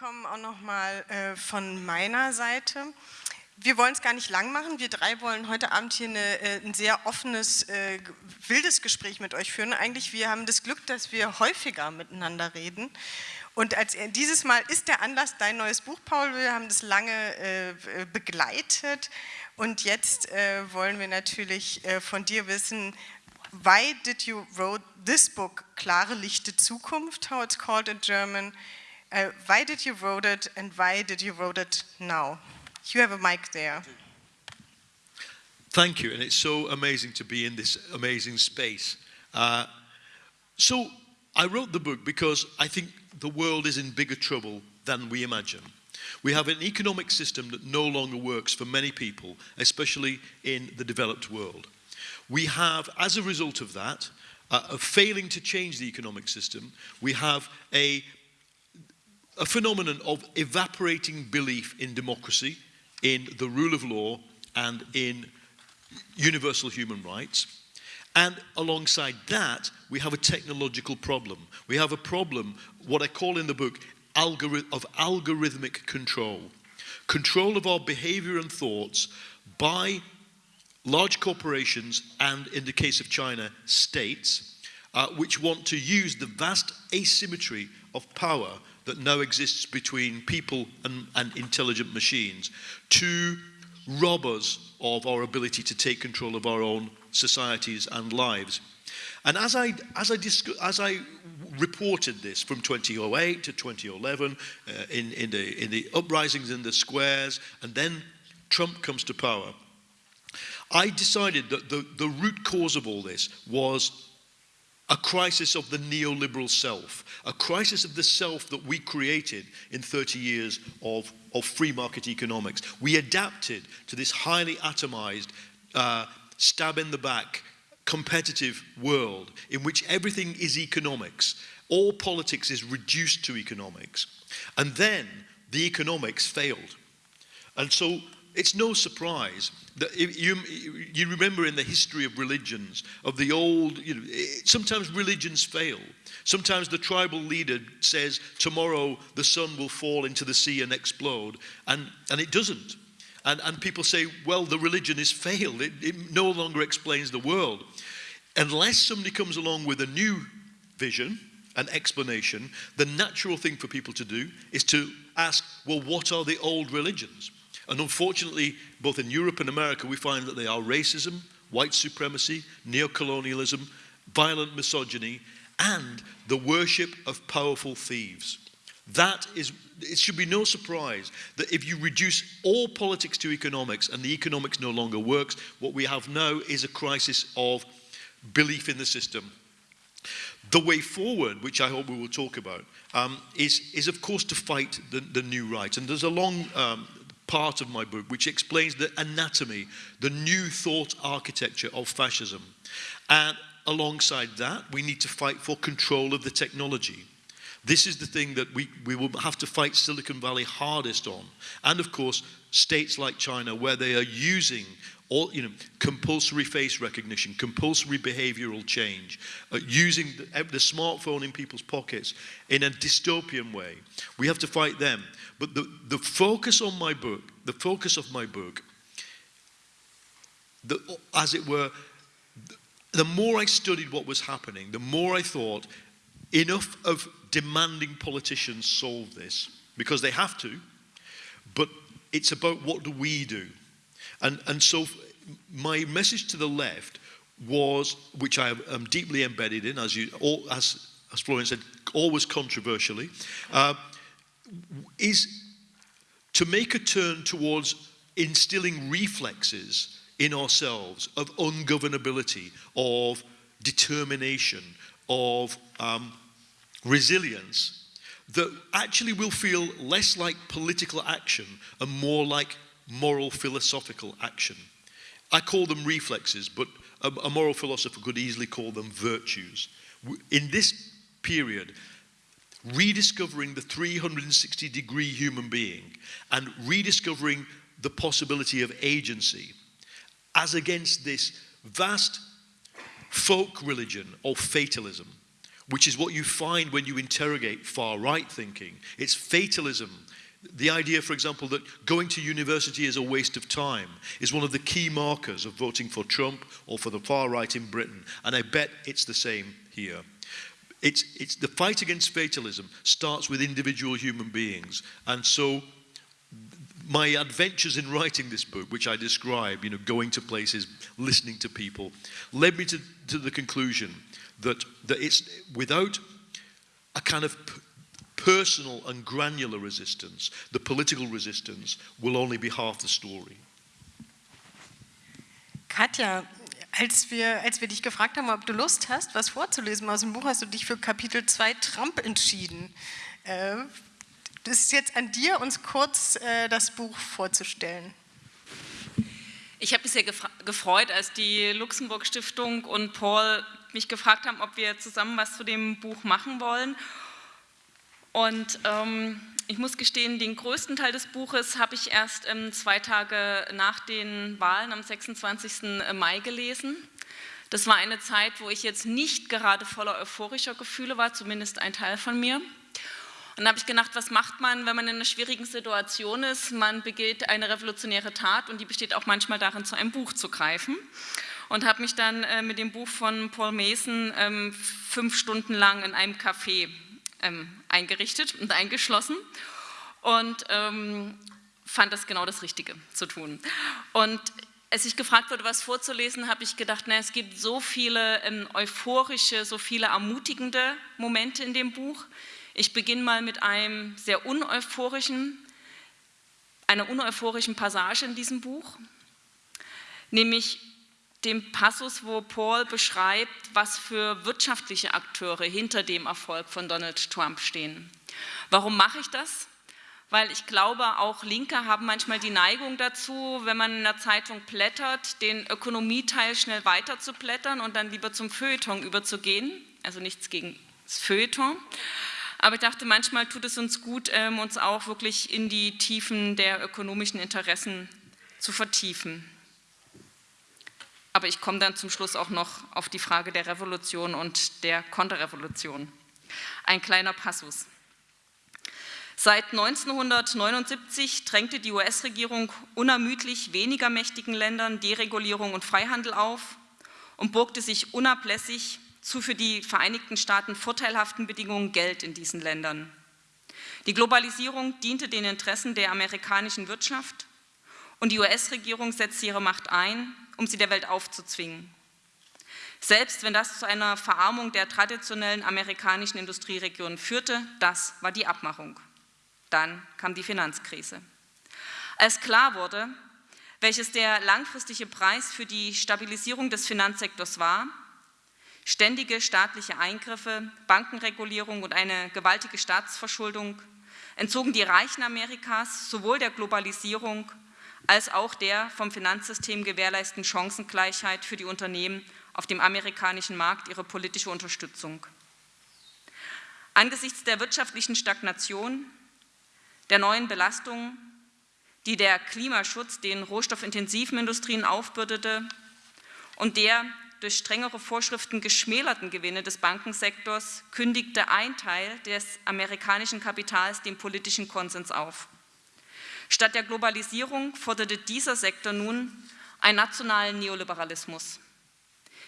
willkommen auch nochmal äh, von meiner Seite. Wir wollen es gar nicht lang machen. Wir drei wollen heute Abend hier eine, äh, ein sehr offenes, äh, wildes Gespräch mit euch führen. Eigentlich, wir haben das Glück, dass wir häufiger miteinander reden. Und als, dieses Mal ist der Anlass dein neues Buch, Paul. Wir haben das lange äh, begleitet. Und jetzt äh, wollen wir natürlich äh, von dir wissen, why did you wrote this book, Klare Lichte Zukunft, how it's called in German. Uh, why did you wrote it and why did you wrote it now? You have a mic there. Thank you, and it's so amazing to be in this amazing space. Uh, so, I wrote the book because I think the world is in bigger trouble than we imagine. We have an economic system that no longer works for many people, especially in the developed world. We have, as a result of that, uh, of failing to change the economic system, we have a, a phenomenon of evaporating belief in democracy, in the rule of law and in universal human rights. And alongside that, we have a technological problem. We have a problem, what I call in the book, of algorithmic control. Control of our behavior and thoughts by large corporations and, in the case of China, states, uh, which want to use the vast asymmetry of power that now exists between people and, and intelligent machines to rob us of our ability to take control of our own societies and lives. And as I, as I, as I reported this from 2008 to 2011 uh, in, in, the, in the uprisings in the squares, and then Trump comes to power, I decided that the, the root cause of all this was a crisis of the neoliberal self, a crisis of the self that we created in 30 years of, of free market economics. We adapted to this highly atomized, uh, stab in the back, competitive world in which everything is economics. All politics is reduced to economics. And then the economics failed. And so it's no surprise that you, you remember in the history of religions, of the old, you know, eh, sometimes religions fail. Sometimes the tribal leader says, tomorrow the sun will fall into the sea and explode, and, and it doesn't. And, and people say, well, the religion has failed. It, it no longer explains the world. Unless somebody comes along with a new vision, an explanation, the natural thing for people to do is to ask, well, what are the old religions? And unfortunately, both in Europe and America, we find that they are racism, white supremacy, neocolonialism, violent misogyny, and the worship of powerful thieves. That is, it should be no surprise that if you reduce all politics to economics and the economics no longer works, what we have now is a crisis of belief in the system. The way forward, which I hope we will talk about, um, is, is of course to fight the, the new right. And there's a long um, part of my book which explains the anatomy, the new thought architecture of fascism. And alongside that, we need to fight for control of the technology. This is the thing that we, we will have to fight Silicon Valley hardest on. And of course, states like China, where they are using all, you know, compulsory face recognition, compulsory behavioral change, uh, using the, the smartphone in people's pockets in a dystopian way. We have to fight them. But the, the focus on my book, the focus of my book, the, as it were, the more I studied what was happening, the more I thought enough of demanding politicians solve this because they have to, but it's about what do we do. And, and so my message to the left was, which I am deeply embedded in, as, you, all, as, as Florian said, always controversially, uh, is to make a turn towards instilling reflexes in ourselves of ungovernability, of determination, of um, resilience that actually will feel less like political action and more like moral philosophical action. I call them reflexes, but a, a moral philosopher could easily call them virtues. In this period, rediscovering the 360 degree human being and rediscovering the possibility of agency as against this vast folk religion of fatalism which is what you find when you interrogate far right thinking. It's fatalism. The idea, for example, that going to university is a waste of time is one of the key markers of voting for Trump or for the far right in Britain. And I bet it's the same here. It's, it's the fight against fatalism starts with individual human beings. And so my adventures in writing this book, which I describe, you know, going to places, listening to people, led me to, to the conclusion that, that it's without a kind of personal and granular resistance, the political resistance will only be half the story. Katja, als wir, als wir dich gefragt haben, ob du Lust hast, was vorzulesen aus dem Buch, hast du dich für Kapitel 2 Trump entschieden. Äh, das ist jetzt an dir, uns kurz äh, das Buch vorzustellen. Ich habe mich sehr gefreut, als die Luxemburg Stiftung und Paul mich gefragt haben, ob wir zusammen was zu dem Buch machen wollen. Und ähm, ich muss gestehen, den größten Teil des Buches habe ich erst ähm, zwei Tage nach den Wahlen am 26. Mai gelesen. Das war eine Zeit, wo ich jetzt nicht gerade voller euphorischer Gefühle war, zumindest ein Teil von mir. Und dann habe ich gedacht, was macht man, wenn man in einer schwierigen Situation ist? Man begeht eine revolutionäre Tat und die besteht auch manchmal darin, zu einem Buch zu greifen. Und habe mich dann äh, mit dem Buch von Paul Mason ähm, fünf Stunden lang in einem Café ähm, eingerichtet und eingeschlossen und ähm, fand das genau das Richtige zu tun. Und als ich gefragt wurde, was vorzulesen, habe ich gedacht, na, es gibt so viele ähm, euphorische, so viele ermutigende Momente in dem Buch. Ich beginne mal mit einem sehr uneuphorischen, einer uneuphorischen Passage in diesem Buch, nämlich dem Passus, wo Paul beschreibt, was für wirtschaftliche Akteure hinter dem Erfolg von Donald Trump stehen. Warum mache ich das? Weil ich glaube, auch Linke haben manchmal die Neigung dazu, wenn man in einer Zeitung blättert, den Ökonomieteil schnell weiter zu blättern und dann lieber zum Feuilleton überzugehen. Also nichts gegen das Feuilleton. Aber ich dachte, manchmal tut es uns gut, ähm, uns auch wirklich in die Tiefen der ökonomischen Interessen zu vertiefen. Aber ich komme dann zum Schluss auch noch auf die Frage der Revolution und der Konterrevolution. Ein kleiner Passus. Seit 1979 drängte die US-Regierung unermüdlich weniger mächtigen Ländern Deregulierung und Freihandel auf und burgte sich unablässig zu für die Vereinigten Staaten vorteilhaften Bedingungen Geld in diesen Ländern. Die Globalisierung diente den Interessen der amerikanischen Wirtschaft und die US-Regierung setzte ihre Macht ein, um sie der Welt aufzuzwingen. Selbst wenn das zu einer Verarmung der traditionellen amerikanischen Industrieregionen führte, das war die Abmachung. Dann kam die Finanzkrise. Als klar wurde, welches der langfristige Preis für die Stabilisierung des Finanzsektors war, ständige staatliche Eingriffe, Bankenregulierung und eine gewaltige Staatsverschuldung entzogen die Reichen Amerikas sowohl der Globalisierung als auch der vom Finanzsystem gewährleisteten Chancengleichheit für die Unternehmen auf dem amerikanischen Markt ihre politische Unterstützung. Angesichts der wirtschaftlichen Stagnation, der neuen Belastungen, die der Klimaschutz den rohstoffintensiven Industrien aufbürdete und der durch strengere Vorschriften geschmälerten Gewinne des Bankensektors kündigte ein Teil des amerikanischen Kapitals den politischen Konsens auf. Statt der Globalisierung forderte dieser Sektor nun einen nationalen Neoliberalismus.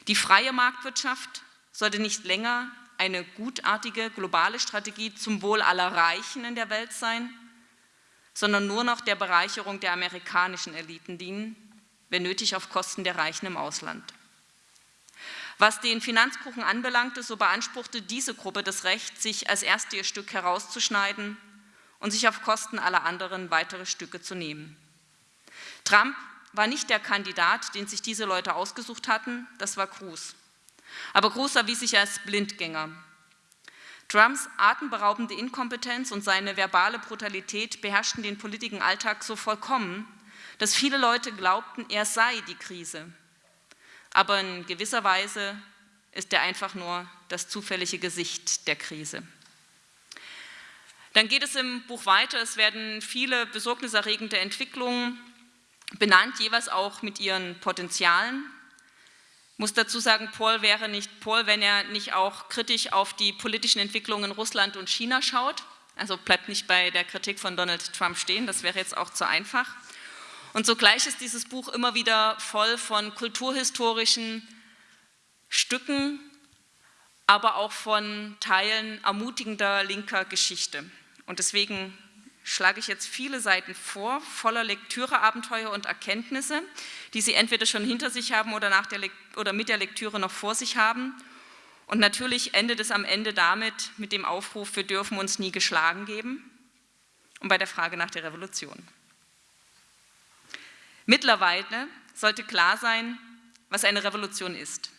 Die freie Marktwirtschaft sollte nicht länger eine gutartige globale Strategie zum Wohl aller Reichen in der Welt sein, sondern nur noch der Bereicherung der amerikanischen Eliten dienen, wenn nötig auf Kosten der Reichen im Ausland. Was den Finanzkuchen anbelangte, so beanspruchte diese Gruppe das Recht, sich als erste ihr Stück herauszuschneiden und sich auf Kosten aller anderen weitere Stücke zu nehmen. Trump war nicht der Kandidat, den sich diese Leute ausgesucht hatten, das war Cruz. Aber Cruz erwies sich als Blindgänger. Trumps atemberaubende Inkompetenz und seine verbale Brutalität beherrschten den politischen Alltag so vollkommen, dass viele Leute glaubten, er sei die Krise. Aber in gewisser Weise ist er einfach nur das zufällige Gesicht der Krise. Dann geht es im Buch weiter, es werden viele besorgniserregende Entwicklungen benannt, jeweils auch mit ihren Potenzialen. muss dazu sagen, Paul wäre nicht Paul, wenn er nicht auch kritisch auf die politischen Entwicklungen in Russland und China schaut. Also bleibt nicht bei der Kritik von Donald Trump stehen, das wäre jetzt auch zu einfach. Und sogleich ist dieses Buch immer wieder voll von kulturhistorischen Stücken, aber auch von Teilen ermutigender linker Geschichte. Und deswegen schlage ich jetzt viele Seiten vor, voller Lektüreabenteuer und Erkenntnisse, die Sie entweder schon hinter sich haben oder, nach der oder mit der Lektüre noch vor sich haben. Und natürlich endet es am Ende damit mit dem Aufruf, wir dürfen uns nie geschlagen geben und bei der Frage nach der Revolution. Mittlerweile sollte klar sein, was eine Revolution ist.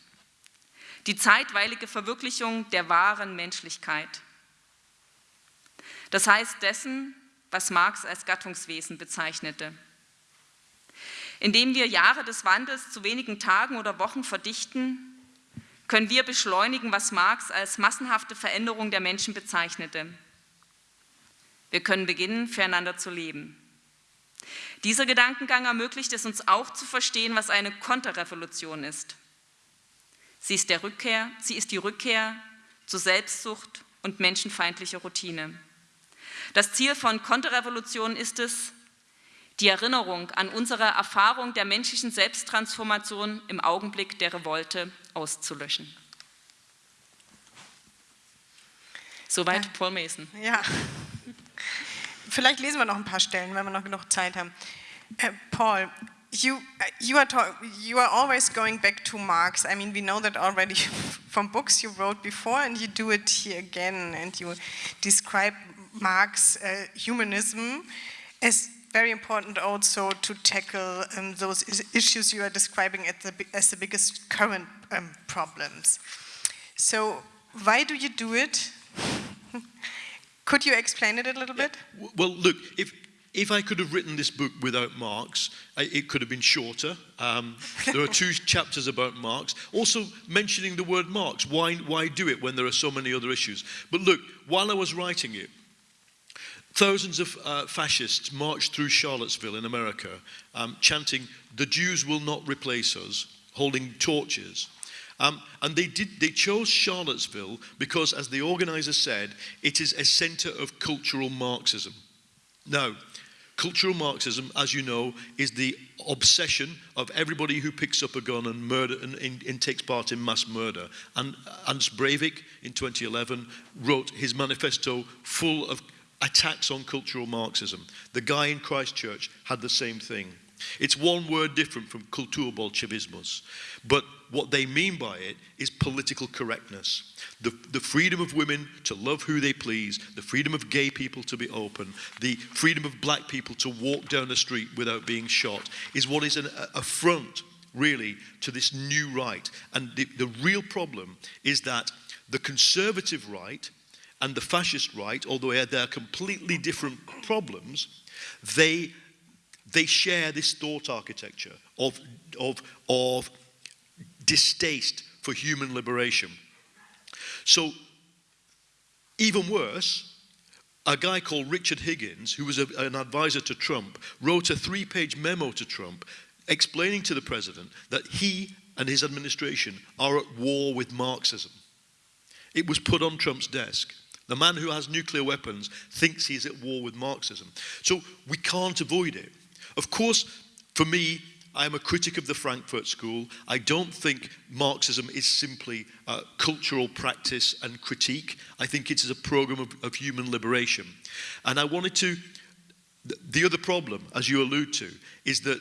Die zeitweilige Verwirklichung der wahren Menschlichkeit. Das heißt dessen, was Marx als Gattungswesen bezeichnete. Indem wir Jahre des Wandels zu wenigen Tagen oder Wochen verdichten, können wir beschleunigen, was Marx als massenhafte Veränderung der Menschen bezeichnete. Wir können beginnen, füreinander zu leben. Dieser Gedankengang ermöglicht es uns auch zu verstehen, was eine Konterrevolution ist. Sie ist, der Rückkehr, sie ist die Rückkehr zu Selbstsucht und menschenfeindlicher Routine. Das Ziel von Konterrevolution ist es, die Erinnerung an unsere Erfahrung der menschlichen Selbsttransformation im Augenblick der Revolte auszulöschen. Soweit ja. Paul Mason. Ja. Vielleicht lesen wir noch ein paar Stellen, wenn wir noch genug Zeit haben. Uh, Paul, you, uh, you, are you are always going back to Marx. I mean, we know that already from books you wrote before, and you do it here again, and you describe Marx uh, humanism as very important also to tackle um, those issues you are describing the, as the biggest current um, problems. So why do you do it? could you explain it a little bit? Well, look, if, if I could have written this book without Marx, it could have been shorter. Um, there are two chapters about Marx. Also, mentioning the word Marx. Why, why do it when there are so many other issues? But look, while I was writing it, Thousands of uh, fascists marched through Charlottesville in America, um, chanting, The Jews will not replace us, holding torches. Um, and they, did, they chose Charlottesville because, as the organizer said, it is a center of cultural Marxism. Now, cultural Marxism, as you know, is the obsession of everybody who picks up a gun and, murder, and, and, and takes part in mass murder. And Hans Breivik, in 2011, wrote his manifesto full of attacks on cultural Marxism. The guy in Christchurch had the same thing. It's one word different from Kulturbolschewismus. But what they mean by it is political correctness. The, the freedom of women to love who they please, the freedom of gay people to be open, the freedom of black people to walk down the street without being shot is what is an affront, really, to this new right. And the, the real problem is that the conservative right and the fascist right, although they're completely different problems, they, they share this thought architecture of, of, of distaste for human liberation. So, even worse, a guy called Richard Higgins, who was a, an advisor to Trump, wrote a three page memo to Trump explaining to the president that he and his administration are at war with Marxism. It was put on Trump's desk. The man who has nuclear weapons thinks he's at war with Marxism. So we can't avoid it. Of course, for me, I am a critic of the Frankfurt School. I don't think Marxism is simply a cultural practice and critique. I think it is a program of, of human liberation. And I wanted to, the other problem, as you allude to, is that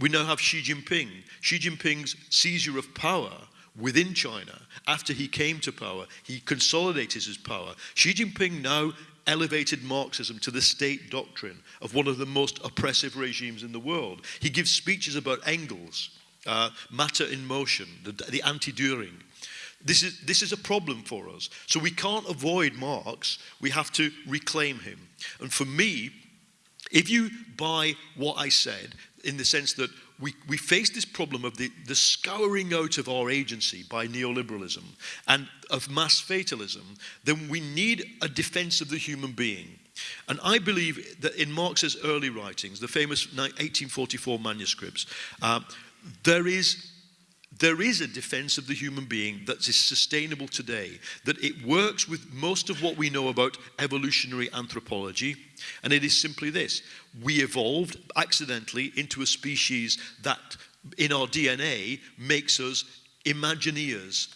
we now have Xi Jinping. Xi Jinping's seizure of power within China, after he came to power, he consolidated his power. Xi Jinping now elevated Marxism to the state doctrine of one of the most oppressive regimes in the world. He gives speeches about Engels, uh, matter in motion, the, the anti-Dühring. This is, this is a problem for us. So we can't avoid Marx, we have to reclaim him. And for me, if you buy what I said, in the sense that we, we face this problem of the, the scouring out of our agency by neoliberalism and of mass fatalism, then we need a defense of the human being. And I believe that in Marx's early writings, the famous 1844 manuscripts, uh, there is there is a defense of the human being that is sustainable today, that it works with most of what we know about evolutionary anthropology, and it is simply this we evolved accidentally into a species that, in our DNA, makes us Imagineers,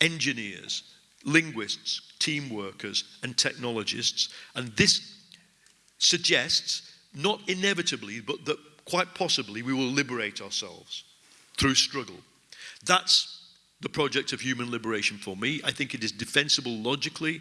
engineers, linguists, team workers, and technologists. And this suggests, not inevitably, but that quite possibly we will liberate ourselves through struggle. That's the project of human liberation for me. I think it is defensible logically.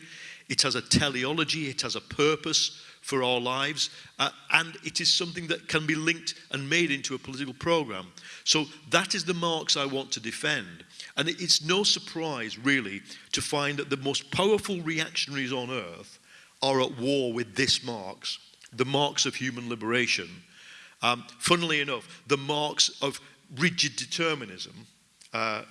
It has a teleology, it has a purpose for our lives, uh, and it is something that can be linked and made into a political program. So that is the Marx I want to defend. And it's no surprise, really, to find that the most powerful reactionaries on earth are at war with this Marx, the Marx of human liberation. Um, funnily enough, the Marx of rigid determinism, uh,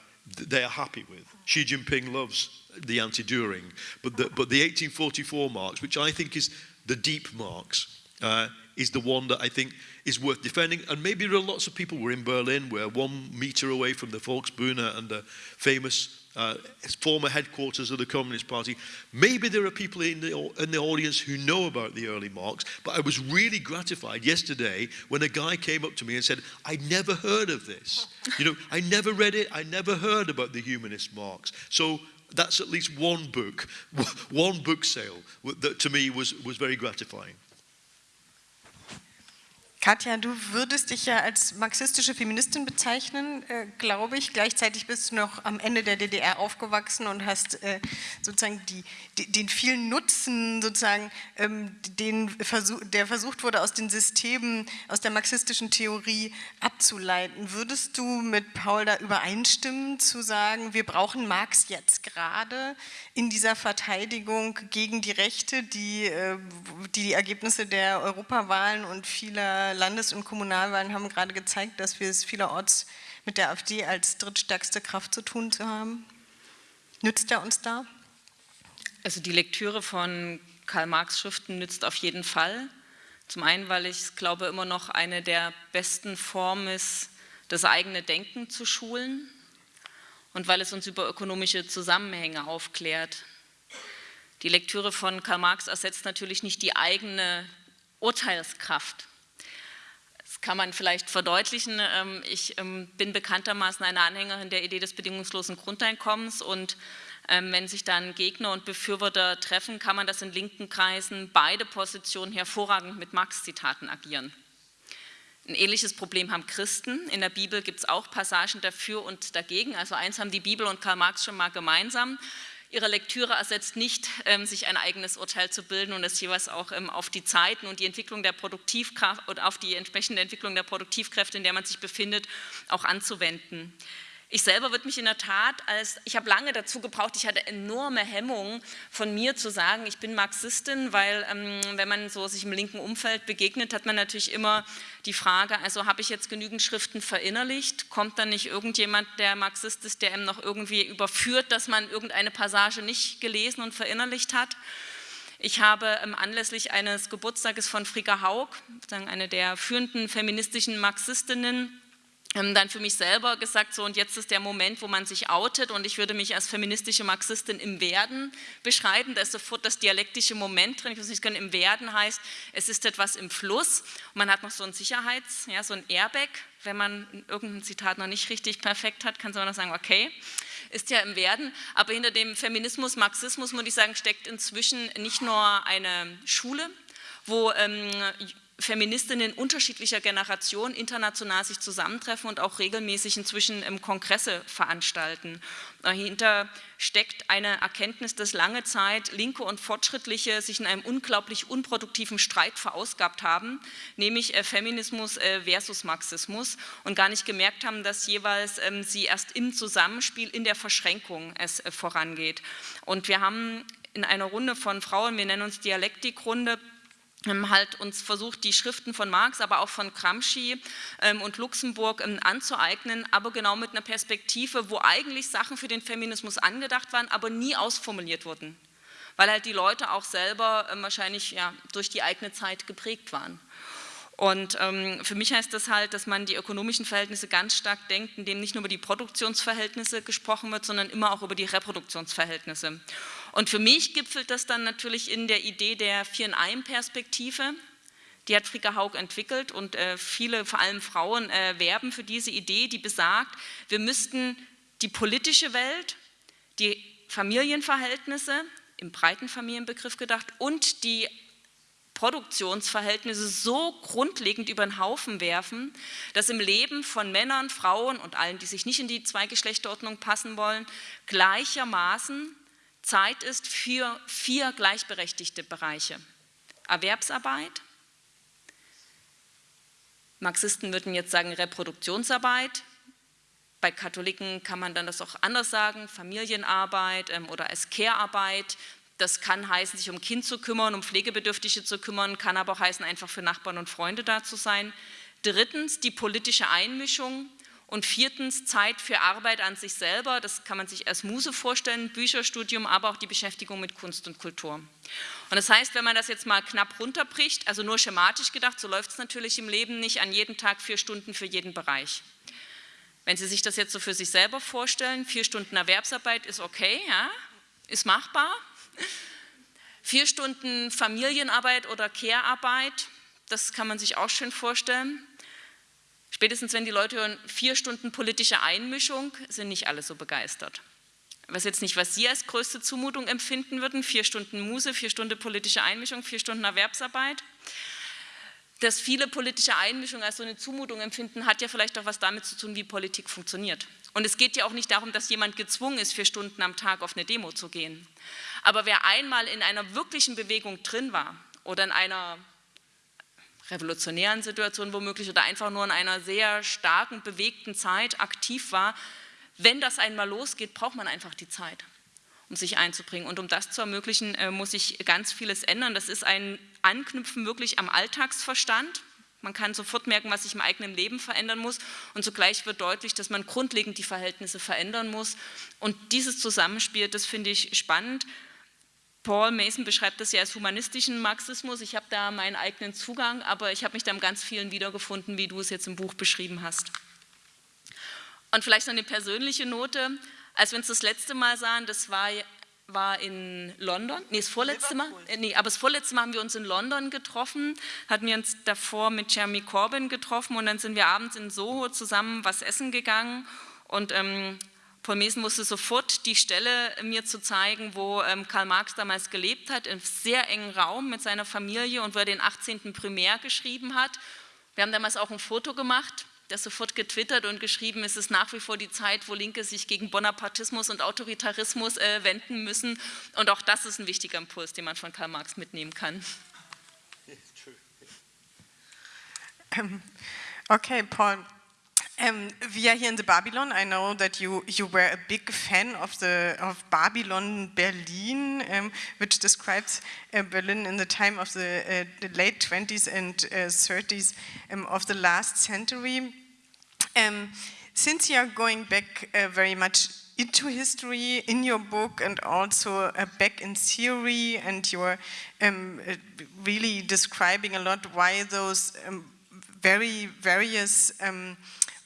they are happy with. Xi Jinping loves the anti-during, but the, but the 1844 marks, which I think is the deep marks, uh, is the one that I think is worth defending. And maybe there are lots of people. We're in Berlin, we're one meter away from the Volksbühne and the famous uh, former headquarters of the Communist Party. Maybe there are people in the, in the audience who know about the early Marx, but I was really gratified yesterday when a guy came up to me and said, I never heard of this. You know, I never read it, I never heard about the humanist Marx. So that's at least one book, one book sale that to me was, was very gratifying. Katja, du würdest dich ja als marxistische Feministin bezeichnen, äh, glaube ich. Gleichzeitig bist du noch am Ende der DDR aufgewachsen und hast äh, sozusagen die, die, den vielen Nutzen, sozusagen, ähm, den Versuch, der versucht wurde, aus den Systemen, aus der marxistischen Theorie abzuleiten. Würdest du mit Paul da übereinstimmen, zu sagen, wir brauchen Marx jetzt gerade in dieser Verteidigung gegen die Rechte, die äh, die, die Ergebnisse der Europawahlen und vieler Landes- und Kommunalwahlen haben gerade gezeigt, dass wir es vielerorts mit der AfD als drittstärkste Kraft zu tun haben. Nützt er uns da? Also die Lektüre von Karl Marx Schriften nützt auf jeden Fall. Zum einen, weil ich glaube, immer noch eine der besten Formen ist, das eigene Denken zu schulen und weil es uns über ökonomische Zusammenhänge aufklärt. Die Lektüre von Karl Marx ersetzt natürlich nicht die eigene Urteilskraft kann man vielleicht verdeutlichen. Ähm, ich ähm, bin bekanntermaßen eine Anhängerin der Idee des bedingungslosen Grundeinkommens und ähm, wenn sich dann Gegner und Befürworter treffen, kann man das in linken Kreisen beide Positionen hervorragend mit Marx-Zitaten agieren. Ein ähnliches Problem haben Christen. In der Bibel gibt es auch Passagen dafür und dagegen. Also eins haben die Bibel und Karl Marx schon mal gemeinsam ihre Lektüre ersetzt nicht, ähm, sich ein eigenes Urteil zu bilden und es jeweils auch ähm, auf die Zeiten und die Entwicklung der Produktivkraft und auf die entsprechende Entwicklung der Produktivkräfte, in der man sich befindet, auch anzuwenden. Ich selber würde mich in der Tat als, ich habe lange dazu gebraucht, ich hatte enorme Hemmungen von mir zu sagen, ich bin Marxistin, weil ähm, wenn man so sich im linken Umfeld begegnet, hat man natürlich immer die Frage, also habe ich jetzt genügend Schriften verinnerlicht, kommt dann nicht irgendjemand, der Marxist ist, der einem noch irgendwie überführt, dass man irgendeine Passage nicht gelesen und verinnerlicht hat. Ich habe ähm, anlässlich eines Geburtstages von Frika Haug, eine der führenden feministischen Marxistinnen, dann für mich selber gesagt, so und jetzt ist der Moment, wo man sich outet und ich würde mich als feministische Marxistin im Werden beschreiben, da ist sofort das dialektische Moment drin, ich weiß nicht, im Werden heißt, es ist etwas im Fluss. Und man hat noch so ein Sicherheits, ja, so ein Airbag, wenn man irgendein Zitat noch nicht richtig perfekt hat, kann man noch sagen, okay, ist ja im Werden, aber hinter dem Feminismus, Marxismus, muss ich sagen, steckt inzwischen nicht nur eine Schule, wo ähm, Feministinnen unterschiedlicher Generationen international sich zusammentreffen und auch regelmäßig inzwischen im Kongresse veranstalten. Dahinter steckt eine Erkenntnis, dass lange Zeit Linke und Fortschrittliche sich in einem unglaublich unproduktiven Streit verausgabt haben, nämlich äh, Feminismus äh, versus Marxismus und gar nicht gemerkt haben, dass jeweils ähm, sie erst im Zusammenspiel, in der Verschränkung es äh, vorangeht. Und wir haben in einer Runde von Frauen, wir nennen uns Dialektikrunde, ähm, halt uns versucht, die Schriften von Marx, aber auch von Gramsci ähm, und Luxemburg ähm, anzueignen, aber genau mit einer Perspektive, wo eigentlich Sachen für den Feminismus angedacht waren, aber nie ausformuliert wurden, weil halt die Leute auch selber wahrscheinlich ja, durch die eigene Zeit geprägt waren. Und ähm, für mich heißt das halt, dass man die ökonomischen Verhältnisse ganz stark denkt, indem nicht nur über die Produktionsverhältnisse gesprochen wird, sondern immer auch über die Reproduktionsverhältnisse. Und für mich gipfelt das dann natürlich in der Idee der Vier-in-Einem-Perspektive. Die hat Frika Haug entwickelt und äh, viele, vor allem Frauen, äh, werben für diese Idee, die besagt, wir müssten die politische Welt, die Familienverhältnisse, im breiten Familienbegriff gedacht, und die Produktionsverhältnisse so grundlegend über den Haufen werfen, dass im Leben von Männern, Frauen und allen, die sich nicht in die Zweigeschlechterordnung passen wollen, gleichermaßen Zeit ist für vier gleichberechtigte Bereiche. Erwerbsarbeit, Marxisten würden jetzt sagen Reproduktionsarbeit, bei Katholiken kann man dann das auch anders sagen, Familienarbeit ähm, oder als Care-Arbeit. Das kann heißen, sich um Kind zu kümmern, um Pflegebedürftige zu kümmern, kann aber auch heißen, einfach für Nachbarn und Freunde da zu sein. Drittens die politische Einmischung und viertens Zeit für Arbeit an sich selber. Das kann man sich als Muse vorstellen, Bücherstudium, aber auch die Beschäftigung mit Kunst und Kultur. Und das heißt, wenn man das jetzt mal knapp runterbricht, also nur schematisch gedacht, so läuft es natürlich im Leben nicht an jedem Tag vier Stunden für jeden Bereich. Wenn Sie sich das jetzt so für sich selber vorstellen, vier Stunden Erwerbsarbeit ist okay, ja, ist machbar. Vier Stunden Familienarbeit oder Care-Arbeit, das kann man sich auch schön vorstellen. Spätestens wenn die Leute hören, vier Stunden politische Einmischung, sind nicht alle so begeistert. Ich weiß jetzt nicht, was Sie als größte Zumutung empfinden würden, vier Stunden Muse, vier Stunden politische Einmischung, vier Stunden Erwerbsarbeit dass viele politische Einmischung als so eine Zumutung empfinden, hat ja vielleicht auch was damit zu tun, wie Politik funktioniert. Und es geht ja auch nicht darum, dass jemand gezwungen ist, vier Stunden am Tag auf eine Demo zu gehen. Aber wer einmal in einer wirklichen Bewegung drin war oder in einer revolutionären Situation womöglich oder einfach nur in einer sehr starken, bewegten Zeit aktiv war, wenn das einmal losgeht, braucht man einfach die Zeit um sich einzubringen. Und um das zu ermöglichen, äh, muss sich ganz vieles ändern. Das ist ein Anknüpfen wirklich am Alltagsverstand. Man kann sofort merken, was sich im eigenen Leben verändern muss und zugleich wird deutlich, dass man grundlegend die Verhältnisse verändern muss. Und dieses Zusammenspiel, das finde ich spannend. Paul Mason beschreibt das ja als humanistischen Marxismus. Ich habe da meinen eigenen Zugang, aber ich habe mich da in ganz vielen wiedergefunden, wie du es jetzt im Buch beschrieben hast. Und vielleicht noch eine persönliche Note. Als wir uns das letzte Mal sahen, das war, war in London, nee, das vorletzte Mal, nee, aber das vorletzte Mal haben wir uns in London getroffen, hatten wir uns davor mit Jeremy Corbyn getroffen und dann sind wir abends in Soho zusammen was essen gegangen und ähm, Paul Mesen musste sofort die Stelle mir zu zeigen, wo ähm, Karl Marx damals gelebt hat, im sehr engen Raum mit seiner Familie und wo er den 18. Primär geschrieben hat. Wir haben damals auch ein Foto gemacht das sofort getwittert und geschrieben, es ist nach wie vor die Zeit, wo Linke sich gegen Bonapartismus und Autoritarismus äh, wenden müssen. Und auch das ist ein wichtiger Impuls, den man von Karl Marx mitnehmen kann. Okay, Paul. Um, we are here in the Babylon. I know that you you were a big fan of the of Babylon Berlin, um, which describes uh, Berlin in the time of the, uh, the late 20s and uh, 30s um, of the last century. Um, since you are going back uh, very much into history in your book and also uh, back in theory and you're um, uh, really describing a lot why those um, very various um,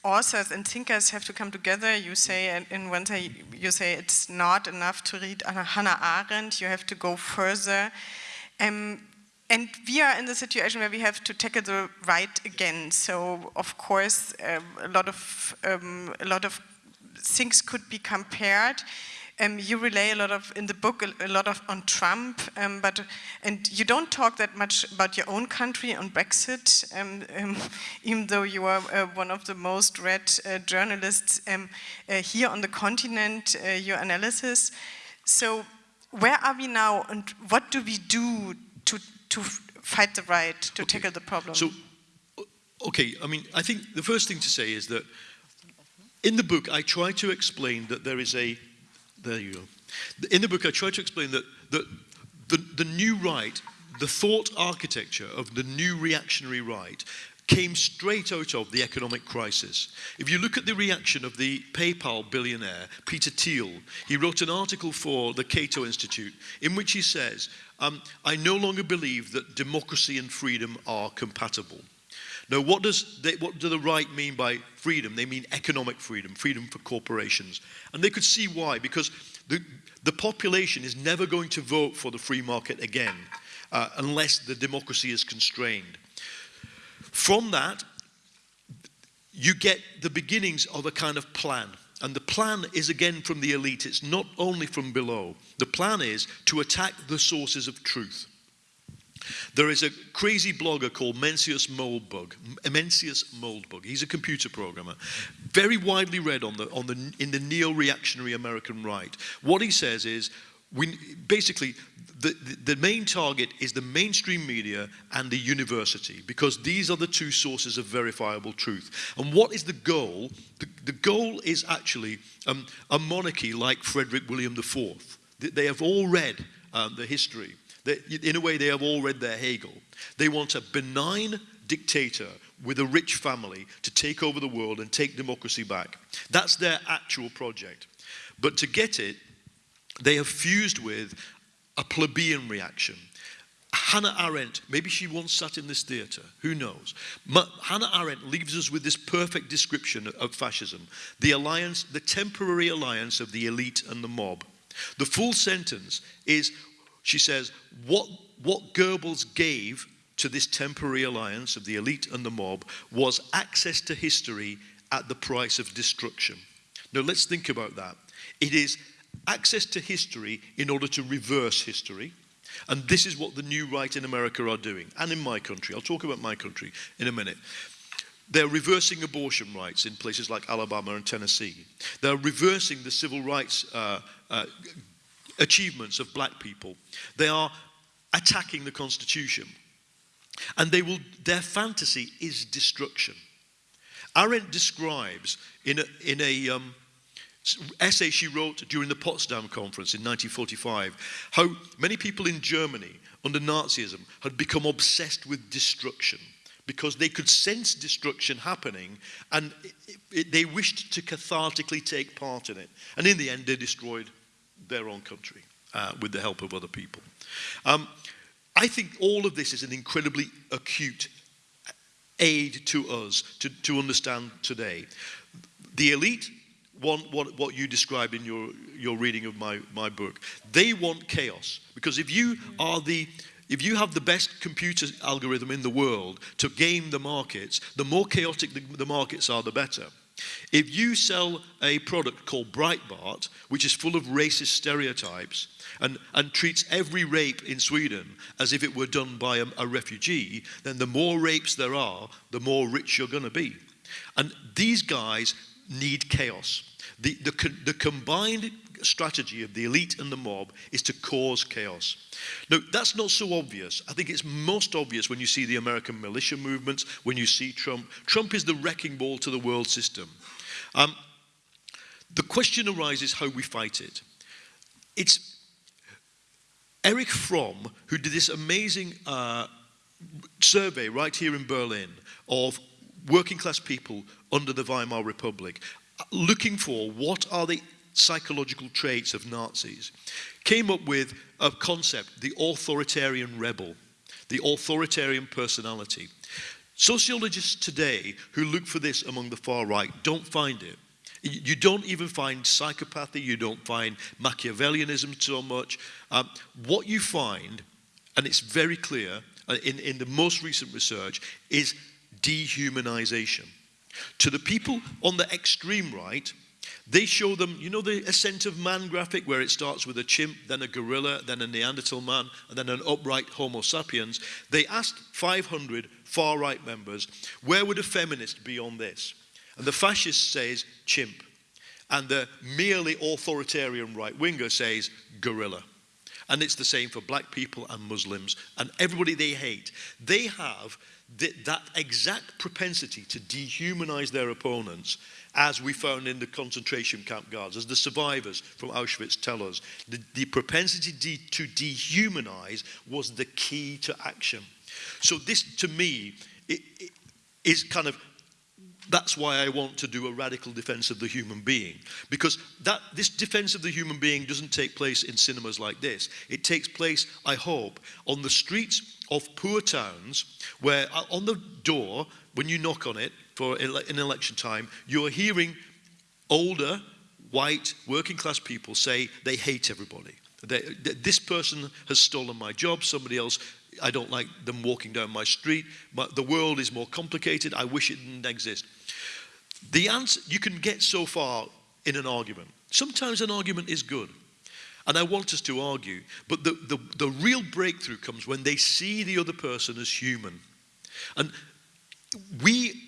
authors and thinkers have to come together. You say in way, you say it's not enough to read Hannah Arendt, you have to go further. Um, and we are in the situation where we have to tackle the right again. So of course, uh, a lot of um, a lot of things could be compared. Um, you relay a lot of in the book a, a lot of on Trump, um, but and you don't talk that much about your own country on Brexit, um, um even though you are uh, one of the most read uh, journalists um, uh, here on the continent. Uh, your analysis. So where are we now, and what do we do to to fight the right, to okay. tackle the problem? So, okay, I mean, I think the first thing to say is that in the book, I try to explain that there is a, there you go. In the book, I try to explain that, the, the new right, the thought architecture of the new reactionary right came straight out of the economic crisis. If you look at the reaction of the PayPal billionaire, Peter Thiel, he wrote an article for the Cato Institute in which he says, um, I no longer believe that democracy and freedom are compatible. Now, what, does they, what do the right mean by freedom? They mean economic freedom, freedom for corporations. And they could see why, because the, the population is never going to vote for the free market again uh, unless the democracy is constrained. From that, you get the beginnings of a kind of plan. And the plan is again from the elite, it's not only from below. The plan is to attack the sources of truth. There is a crazy blogger called Mencius Moldbug. Mencius Moldbug. He's a computer programmer, very widely read on the, on the, in the neo-reactionary American right. What he says is, we, basically, the, the, main target is the mainstream media and the university because these are the two sources of verifiable truth. And what is the goal? The, the goal is actually um, a monarchy like Frederick William IV. They have all read um, the history. They, in a way, they have all read their Hegel. They want a benign dictator with a rich family to take over the world and take democracy back. That's their actual project. But to get it, they have fused with a plebeian reaction. Hannah Arendt, maybe she once sat in this theatre, who knows? Ma Hannah Arendt leaves us with this perfect description of fascism the alliance, the temporary alliance of the elite and the mob. The full sentence is, she says, what, what Goebbels gave to this temporary alliance of the elite and the mob was access to history at the price of destruction. Now let's think about that. It is access to history in order to reverse history. And this is what the new right in America are doing, and in my country. I'll talk about my country in a minute. They're reversing abortion rights in places like Alabama and Tennessee. They're reversing the civil rights uh, uh, achievements of black people. They are attacking the Constitution. And they will, their fantasy is destruction. Arendt describes in a, in a um, essay she wrote during the Potsdam Conference in 1945, how many people in Germany under Nazism had become obsessed with destruction because they could sense destruction happening and it, it, they wished to cathartically take part in it. And in the end, they destroyed their own country uh, with the help of other people. Um, I think all of this is an incredibly acute aid to us to, to understand today. The elite want what, what you described in your, your reading of my, my book. They want chaos. Because if you are the if you have the best computer algorithm in the world to game the markets, the more chaotic the, the markets are, the better. If you sell a product called Breitbart, which is full of racist stereotypes and, and treats every rape in Sweden as if it were done by a, a refugee, then the more rapes there are, the more rich you're going to be. And these guys need chaos. The, the, the combined strategy of the elite and the mob is to cause chaos. Now, that's not so obvious. I think it's most obvious when you see the American militia movements, when you see Trump. Trump is the wrecking ball to the world system. Um, the question arises how we fight it. It's Erich Fromm who did this amazing uh, survey right here in Berlin of working class people under the Weimar Republic, looking for what are the psychological traits of Nazis, came up with a concept, the authoritarian rebel, the authoritarian personality. Sociologists today who look for this among the far right don't find it. You don't even find psychopathy, you don't find Machiavellianism so much. Um, what you find, and it's very clear uh, in, in the most recent research, is dehumanization. To the people on the extreme right, they show them, you know, the ascent of man graphic where it starts with a chimp, then a gorilla, then a Neanderthal man, and then an upright Homo sapiens. They asked 500 far right members, where would a feminist be on this? And the fascist says chimp. And the merely authoritarian right winger says gorilla. And it's the same for black people and Muslims and everybody they hate. They have that exact propensity to dehumanize their opponents as we found in the concentration camp guards, as the survivors from Auschwitz tell us. The, the propensity de to dehumanize was the key to action. So this, to me, it, it is kind of that's why I want to do a radical defense of the human being. Because that, this defense of the human being doesn't take place in cinemas like this. It takes place, I hope, on the streets of poor towns where uh, on the door, when you knock on it for an election time, you're hearing older, white, working class people say they hate everybody. They, this person has stolen my job, somebody else I don't like them walking down my street. But the world is more complicated. I wish it didn't exist. The answer, you can get so far in an argument. Sometimes an argument is good. And I want us to argue. But the, the, the real breakthrough comes when they see the other person as human. And we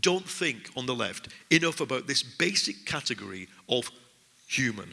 don't think on the left enough about this basic category of human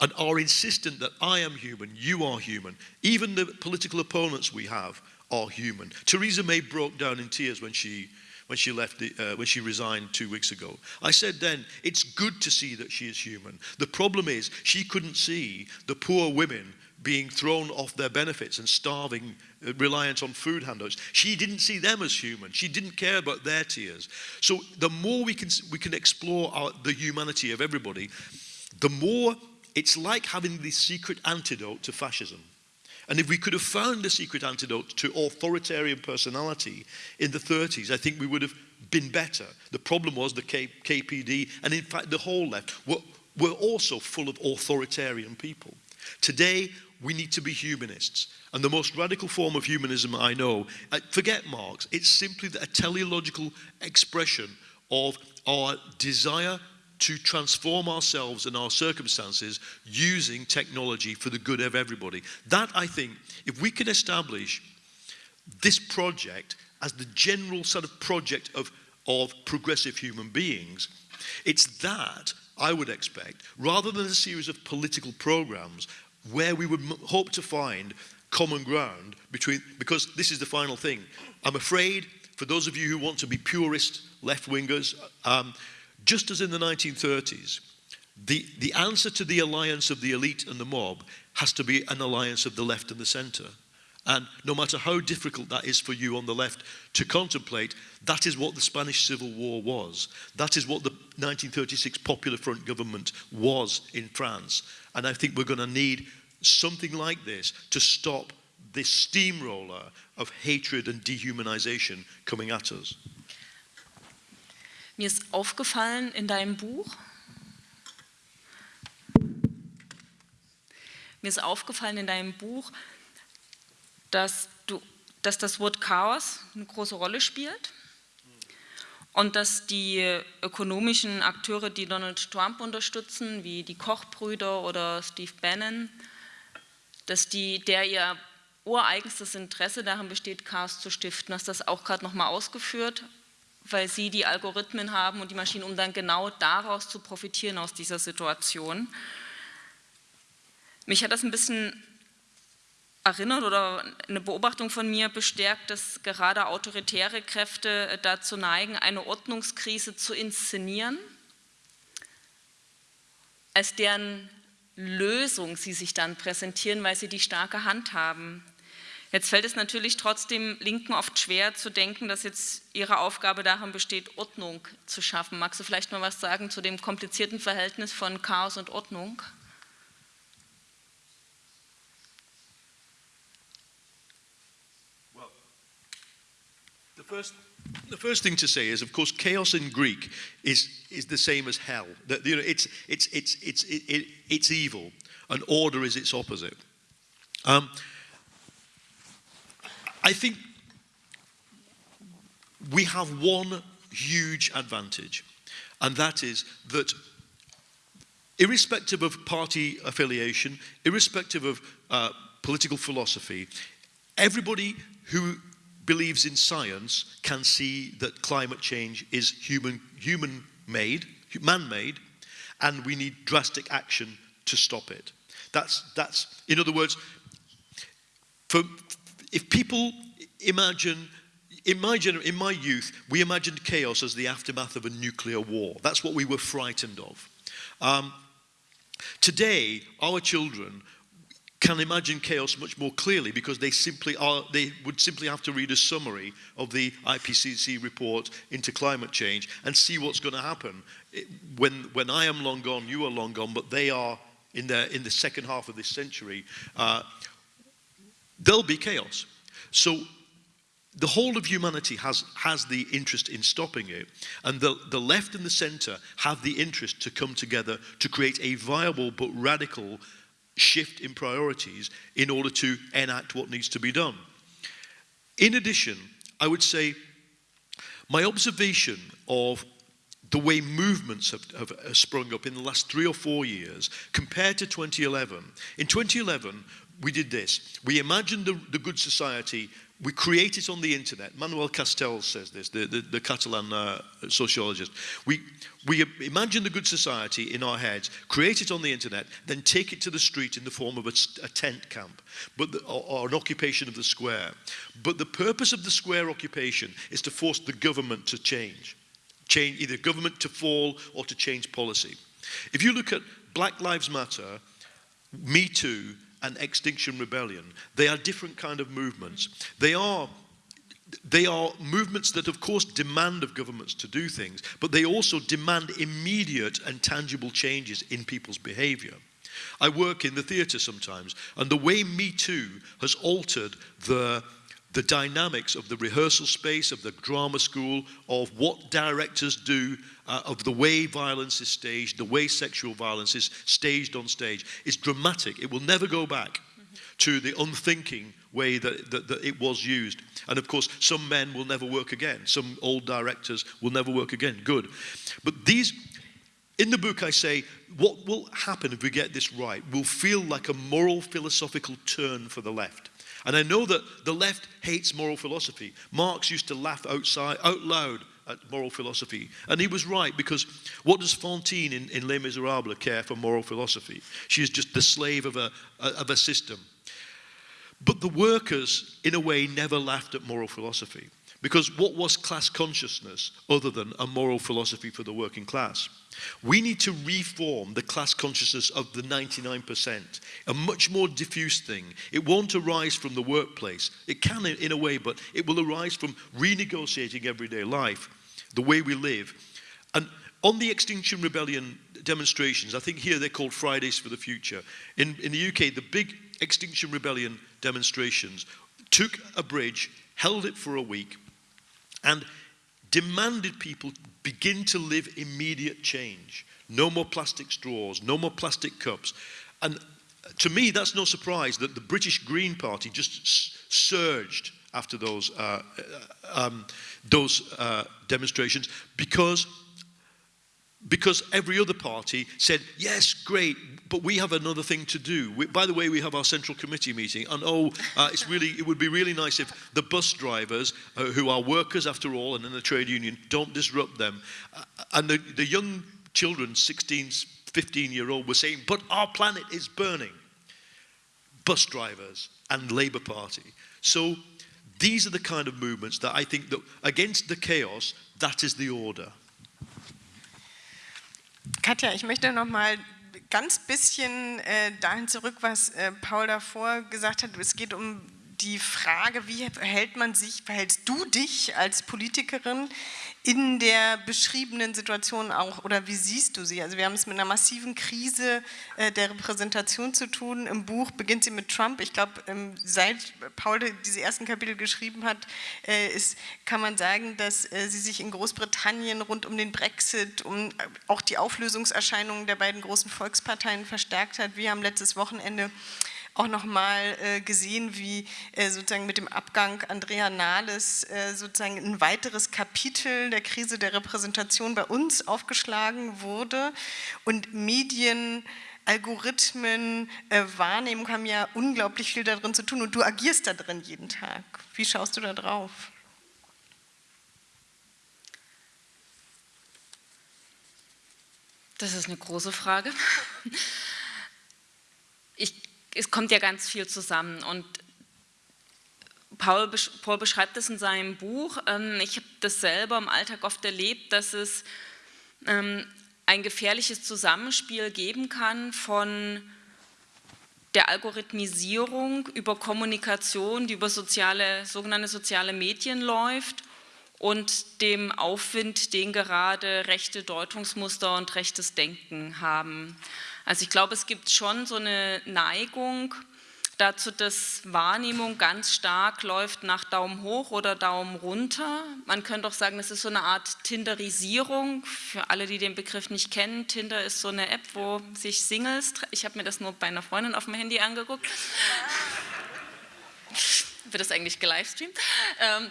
and are insistent that I am human, you are human. Even the political opponents we have are human. Theresa May broke down in tears when she when she left the, uh, when she resigned two weeks ago. I said then, it's good to see that she is human. The problem is she couldn't see the poor women being thrown off their benefits and starving, uh, reliant on food handouts. She didn't see them as human. She didn't care about their tears. So the more we can, we can explore our, the humanity of everybody, the more it's like having the secret antidote to fascism. And if we could have found the secret antidote to authoritarian personality in the 30s, I think we would have been better. The problem was the K KPD, and in fact, the whole left were, were also full of authoritarian people. Today, we need to be humanists. And the most radical form of humanism I know, uh, forget Marx, it's simply a teleological expression of our desire to transform ourselves and our circumstances using technology for the good of everybody. That, I think, if we can establish this project as the general sort of project of, of progressive human beings, it's that I would expect, rather than a series of political programs where we would hope to find common ground between, because this is the final thing. I'm afraid, for those of you who want to be purist left wingers, um, just as in the 1930s, the, the answer to the alliance of the elite and the mob has to be an alliance of the left and the center. And no matter how difficult that is for you on the left to contemplate, that is what the Spanish Civil War was. That is what the 1936 Popular Front government was in France. And I think we're going to need something like this to stop this steamroller of hatred and dehumanization coming at us. Mir ist aufgefallen in deinem Buch, mir ist aufgefallen in deinem Buch, dass, du, dass das Wort Chaos eine große Rolle spielt und dass die ökonomischen Akteure, die Donald Trump unterstützen, wie die Kochbrüder oder Steve Bannon, dass die, der ihr ureigenstes Interesse darin besteht, Chaos zu stiften. Hast das auch gerade nochmal ausgeführt? weil sie die Algorithmen haben und die Maschinen, um dann genau daraus zu profitieren aus dieser Situation. Mich hat das ein bisschen erinnert oder eine Beobachtung von mir bestärkt, dass gerade autoritäre Kräfte dazu neigen, eine Ordnungskrise zu inszenieren, als deren Lösung sie sich dann präsentieren, weil sie die starke Hand haben. Jetzt fällt es natürlich trotzdem Linken oft schwer zu denken, dass jetzt ihre Aufgabe darin besteht, Ordnung zu schaffen. Magst du vielleicht mal was sagen zu dem komplizierten Verhältnis von Chaos und Ordnung? Well, the first the first thing to say is, of course, chaos in Greek is, is the same as hell. That, you know, it's, it's, it's, it's, it, it, it's evil, and order is its opposite. Um, I think we have one huge advantage, and that is that irrespective of party affiliation, irrespective of uh, political philosophy, everybody who believes in science can see that climate change is human, human made, man made, and we need drastic action to stop it. That's, that's in other words, for, if people imagine, in my, gener- in my youth, we imagined chaos as the aftermath of a nuclear war. That's what we were frightened of. Um, today, our children can imagine chaos much more clearly because they simply are they would simply have to read a summary of the IPCC report into climate change and see what's going to happen when when I am long gone you are long gone but they are in the in the second half of this century uh, there'll be chaos. So the whole of humanity has, has the interest in stopping it, and the, the left and the center have the interest to come together to create a viable but radical shift in priorities in order to enact what needs to be done. In addition, I would say my observation of the way movements have, have, sprung up in the last three or four years compared to 2011. In 2011, we did this. We imagined the, the good society we create it on the internet. Manuel Castells says this, the, the, the Catalan uh, sociologist. We, we imagine the good society in our heads, create it on the internet, then take it to the street in the form of a, a tent camp but the, or, or, an occupation of the square. But the purpose of the square occupation is to force the government to change. change either government to fall or to change policy. If you look at Black Lives Matter, Me Too, and Extinction Rebellion. They are different kind of movements. They are they are movements that of course demand of governments to do things, but they also demand immediate and tangible changes in people's behavior. I work in the theatre sometimes, and the way Me Too has altered the the dynamics of the rehearsal space, of the drama school, of what directors do, uh, of the way violence is staged, the way sexual violence is staged on stage, is dramatic. It will never go back to the unthinking way that, that, that, it was used. And of course, some men will never work again. Some old directors will never work again. Good. But these, in the book, I say, what will happen if we get this right will feel like a moral philosophical turn for the left. And I know that the left hates moral philosophy. Marx used to laugh outside, out loud at moral philosophy. And he was right because what does Fantine in, in Les Miserables care for moral philosophy? She is just the slave of a, of a system. But the workers, in a way, never laughed at moral philosophy. Because what was class consciousness other than a moral philosophy for the working class? We need to reform the class consciousness of the 99%, a much more diffuse thing. It won't arise from the workplace. It can in a way, but it will arise from renegotiating everyday life, the way we live. And on the Extinction Rebellion demonstrations, I think here they're called Fridays for the Future. In, in the UK, the big Extinction Rebellion demonstrations took a bridge, held it for a week, and demanded people begin to live immediate change. No more plastic straws, no more plastic cups. And to me, that's no surprise that the British Green Party just surged after those, uh, uh, um, those uh, demonstrations because because every other party said, yes, great, but we have another thing to do. We, by the way, we have our central committee meeting, and oh, uh, it's really, it would be really nice if the bus drivers, uh, who are workers after all, and in the trade union, don't disrupt them. Uh, and the, the young children, 16, 15 year old, were saying, but our planet is burning. Bus drivers and Labour Party. So these are the kind of movements that I think that against the chaos, that is the order. Katja, ich möchte noch mal ganz bisschen äh, dahin zurück, was äh, Paul davor gesagt hat. Es geht um die Frage, wie verhält man sich, verhältst du dich als Politikerin in der beschriebenen Situation auch oder wie siehst du sie? Also wir haben es mit einer massiven Krise äh, der Repräsentation zu tun. Im Buch beginnt sie mit Trump. Ich glaube, ähm, seit Paul diese ersten Kapitel geschrieben hat, äh, ist, kann man sagen, dass äh, sie sich in Großbritannien rund um den Brexit, um auch die Auflösungserscheinungen der beiden großen Volksparteien verstärkt hat. Wir haben letztes Wochenende auch nochmal äh, gesehen, wie äh, sozusagen mit dem Abgang Andrea Nahles äh, sozusagen ein weiteres Kapitel der Krise der Repräsentation bei uns aufgeschlagen wurde und Medien Algorithmen, äh, Wahrnehmung haben ja unglaublich viel darin zu tun und du agierst da drin jeden Tag. Wie schaust du da drauf? Das ist eine große Frage. Ich es kommt ja ganz viel zusammen und Paul, Paul beschreibt es in seinem Buch, ähm, ich habe das selber im Alltag oft erlebt, dass es ähm, ein gefährliches Zusammenspiel geben kann von der Algorithmisierung über Kommunikation, die über soziale, sogenannte soziale Medien läuft und dem Aufwind, den gerade rechte Deutungsmuster und rechtes Denken haben. Also ich glaube, es gibt schon so eine Neigung, dazu, dass Wahrnehmung ganz stark läuft nach Daumen hoch oder Daumen runter. Man könnte auch sagen, das ist so eine Art Tinderisierung. Für alle, die den Begriff nicht kennen, Tinder ist so eine App, wo sich Singles, ich habe mir das nur bei einer Freundin auf dem Handy angeguckt, wird das eigentlich gelivestreamt? Ähm,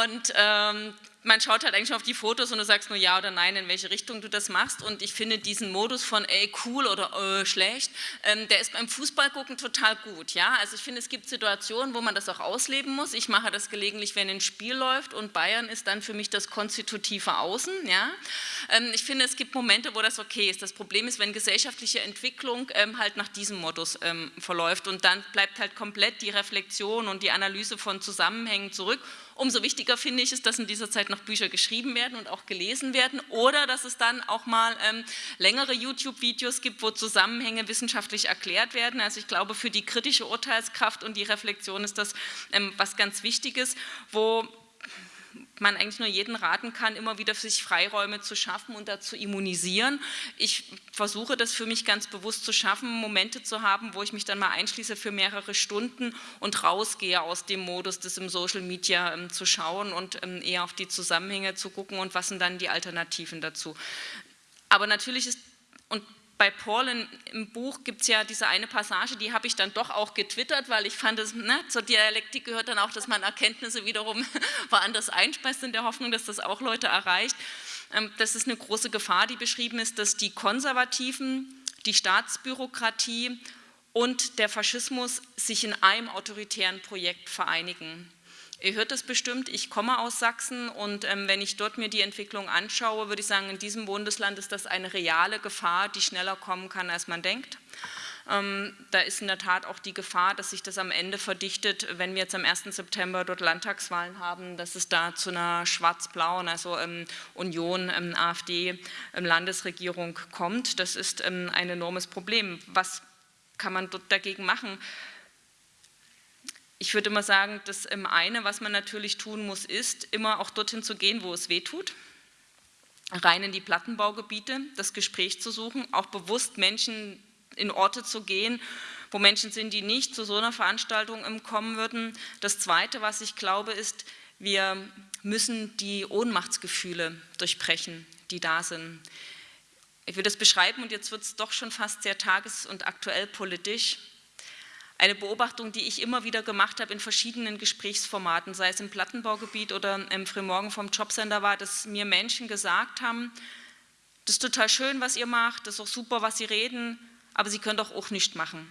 und ähm, man schaut halt eigentlich auf die Fotos und du sagst nur ja oder nein, in welche Richtung du das machst. Und ich finde diesen Modus von ey, cool oder äh, schlecht, ähm, der ist beim Fußballgucken total gut. Ja? Also ich finde, es gibt Situationen, wo man das auch ausleben muss. Ich mache das gelegentlich, wenn ein Spiel läuft und Bayern ist dann für mich das konstitutive Außen. Ja? Ähm, ich finde, es gibt Momente, wo das okay ist. Das Problem ist, wenn gesellschaftliche Entwicklung ähm, halt nach diesem Modus ähm, verläuft und dann bleibt halt komplett die Reflexion und die Analyse von Zusammenhängen zurück Umso wichtiger finde ich es, dass in dieser Zeit noch Bücher geschrieben werden und auch gelesen werden oder dass es dann auch mal ähm, längere YouTube-Videos gibt, wo Zusammenhänge wissenschaftlich erklärt werden. Also ich glaube, für die kritische Urteilskraft und die Reflexion ist das ähm, was ganz Wichtiges, wo man eigentlich nur jeden raten kann, immer wieder sich Freiräume zu schaffen und dazu immunisieren. Ich versuche das für mich ganz bewusst zu schaffen, Momente zu haben, wo ich mich dann mal einschließe für mehrere Stunden und rausgehe aus dem Modus, das im Social Media ähm, zu schauen und ähm, eher auf die Zusammenhänge zu gucken und was sind dann die Alternativen dazu. Aber natürlich ist, bei Paul in, im Buch gibt es ja diese eine Passage, die habe ich dann doch auch getwittert, weil ich fand, es, ne, zur Dialektik gehört dann auch, dass man Erkenntnisse wiederum woanders einspeist, in der Hoffnung, dass das auch Leute erreicht. Ähm, das ist eine große Gefahr, die beschrieben ist, dass die Konservativen, die Staatsbürokratie und der Faschismus sich in einem autoritären Projekt vereinigen. Ihr hört es bestimmt, ich komme aus Sachsen und ähm, wenn ich dort mir die Entwicklung anschaue, würde ich sagen, in diesem Bundesland ist das eine reale Gefahr, die schneller kommen kann, als man denkt. Ähm, da ist in der Tat auch die Gefahr, dass sich das am Ende verdichtet, wenn wir jetzt am 1. September dort Landtagswahlen haben, dass es da zu einer schwarz-blauen, also ähm, Union, ähm, AfD, ähm, Landesregierung kommt. Das ist ähm, ein enormes Problem. Was kann man dort dagegen machen? Ich würde immer sagen, das eine, was man natürlich tun muss, ist, immer auch dorthin zu gehen, wo es weh tut, rein in die Plattenbaugebiete, das Gespräch zu suchen, auch bewusst Menschen in Orte zu gehen, wo Menschen sind, die nicht zu so einer Veranstaltung kommen würden. Das Zweite, was ich glaube, ist, wir müssen die Ohnmachtsgefühle durchbrechen, die da sind. Ich will das beschreiben und jetzt wird es doch schon fast sehr tages- und aktuell politisch. Eine Beobachtung, die ich immer wieder gemacht habe in verschiedenen Gesprächsformaten, sei es im Plattenbaugebiet oder im Frühmorgen vom Jobcenter, war, dass mir Menschen gesagt haben, das ist total schön, was ihr macht, das ist auch super, was Sie reden, aber Sie können doch auch nichts machen.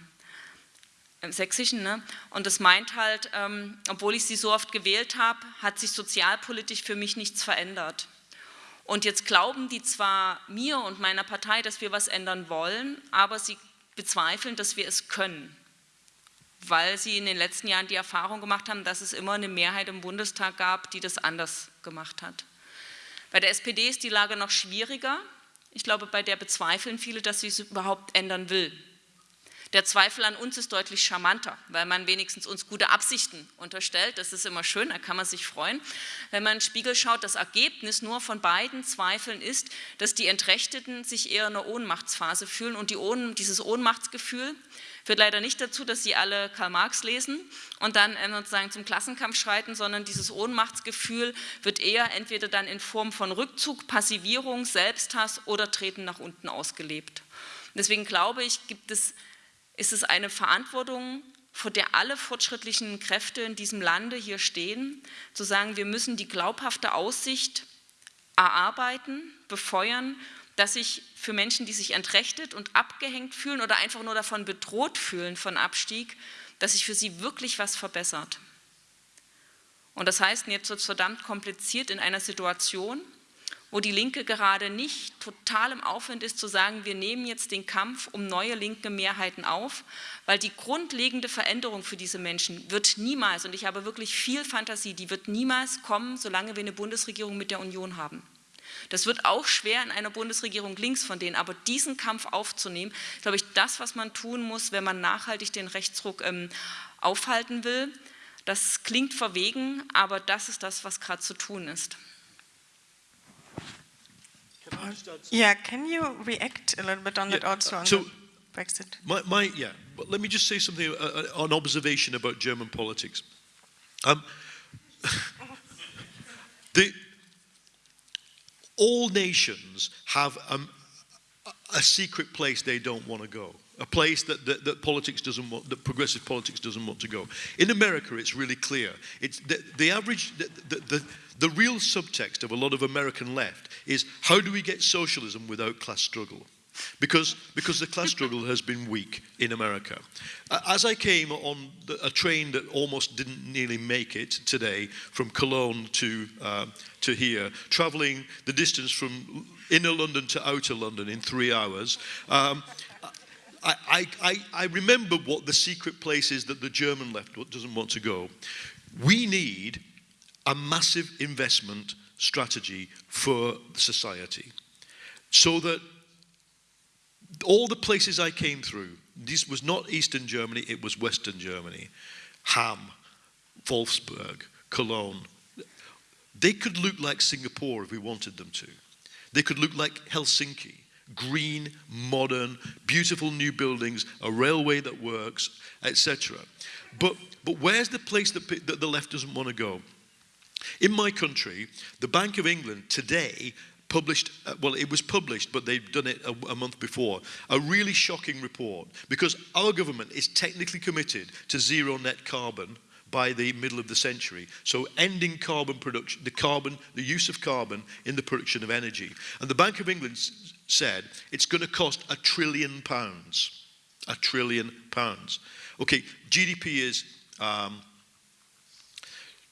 Im Sächsischen, ne? Und das meint halt, ähm, obwohl ich Sie so oft gewählt habe, hat sich sozialpolitisch für mich nichts verändert. Und jetzt glauben die zwar mir und meiner Partei, dass wir was ändern wollen, aber sie bezweifeln, dass wir es können weil sie in den letzten Jahren die Erfahrung gemacht haben, dass es immer eine Mehrheit im Bundestag gab, die das anders gemacht hat. Bei der SPD ist die Lage noch schwieriger. Ich glaube, bei der bezweifeln viele, dass sie es überhaupt ändern will. Der Zweifel an uns ist deutlich charmanter, weil man wenigstens uns gute Absichten unterstellt. Das ist immer schön, da kann man sich freuen. Wenn man in den Spiegel schaut, das Ergebnis nur von beiden Zweifeln ist, dass die Entrechteten sich eher in einer Ohnmachtsphase fühlen und die Ohn dieses Ohnmachtsgefühl Führt leider nicht dazu, dass sie alle Karl Marx lesen und dann äh, sozusagen zum Klassenkampf schreiten, sondern dieses Ohnmachtsgefühl wird eher entweder dann in Form von Rückzug, Passivierung, Selbsthass oder Treten nach unten ausgelebt. deswegen glaube ich, gibt es, ist es eine Verantwortung, vor der alle fortschrittlichen Kräfte in diesem Lande hier stehen, zu sagen, wir müssen die glaubhafte Aussicht erarbeiten, befeuern dass sich für Menschen, die sich entrechtet und abgehängt fühlen oder einfach nur davon bedroht fühlen von Abstieg, dass sich für sie wirklich was verbessert. Und das heißt, jetzt wird es verdammt kompliziert in einer Situation, wo die Linke gerade nicht total im Aufwand ist zu sagen, wir nehmen jetzt den Kampf um neue linke Mehrheiten auf, weil die grundlegende Veränderung für diese Menschen wird niemals, und ich habe wirklich viel Fantasie, die wird niemals kommen, solange wir eine Bundesregierung mit der Union haben. Das wird auch schwer in einer Bundesregierung links von denen, aber diesen Kampf aufzunehmen, glaube ich, das, was man tun muss, wenn man nachhaltig den Rechtsruck ähm, aufhalten will. Das klingt verwegen, aber das ist das, was gerade zu tun ist. Yeah, can you react a little bit on yeah, that also on so Brexit? My, my, yeah, but let me just say something, uh, uh an observation about German politics. Um, the, all nations have um, a secret place they don't want to go. A place that, that, that, politics doesn't want, that progressive politics doesn't want to go. In America, it's really clear. It's the, the average, the, the, the real subtext of a lot of American left is how do we get socialism without class struggle? Because, because the class struggle has been weak in America. As I came on a train that almost didn't nearly make it today from Cologne to, uh, to here, traveling the distance from inner London to outer London in three hours, um, I, I, I remember what the secret place is that the German left doesn't want to go. We need a massive investment strategy for society so that all the places I came through, this was not Eastern Germany, it was Western Germany, Hamm, Wolfsburg, Cologne. They could look like Singapore if we wanted them to. They could look like Helsinki green, modern, beautiful new buildings, a railway that works, etc. But, but where's the place that, that the left doesn't want to go? In my country, the Bank of England today published, uh, well, it was published, but they've done it a, a, month before, a really shocking report because our government is technically committed to zero net carbon by the middle of the century. So ending carbon production, the carbon, the use of carbon in the production of energy. And the Bank of England said it's going to cost a trillion pounds. A trillion pounds. Okay, GDP is, um,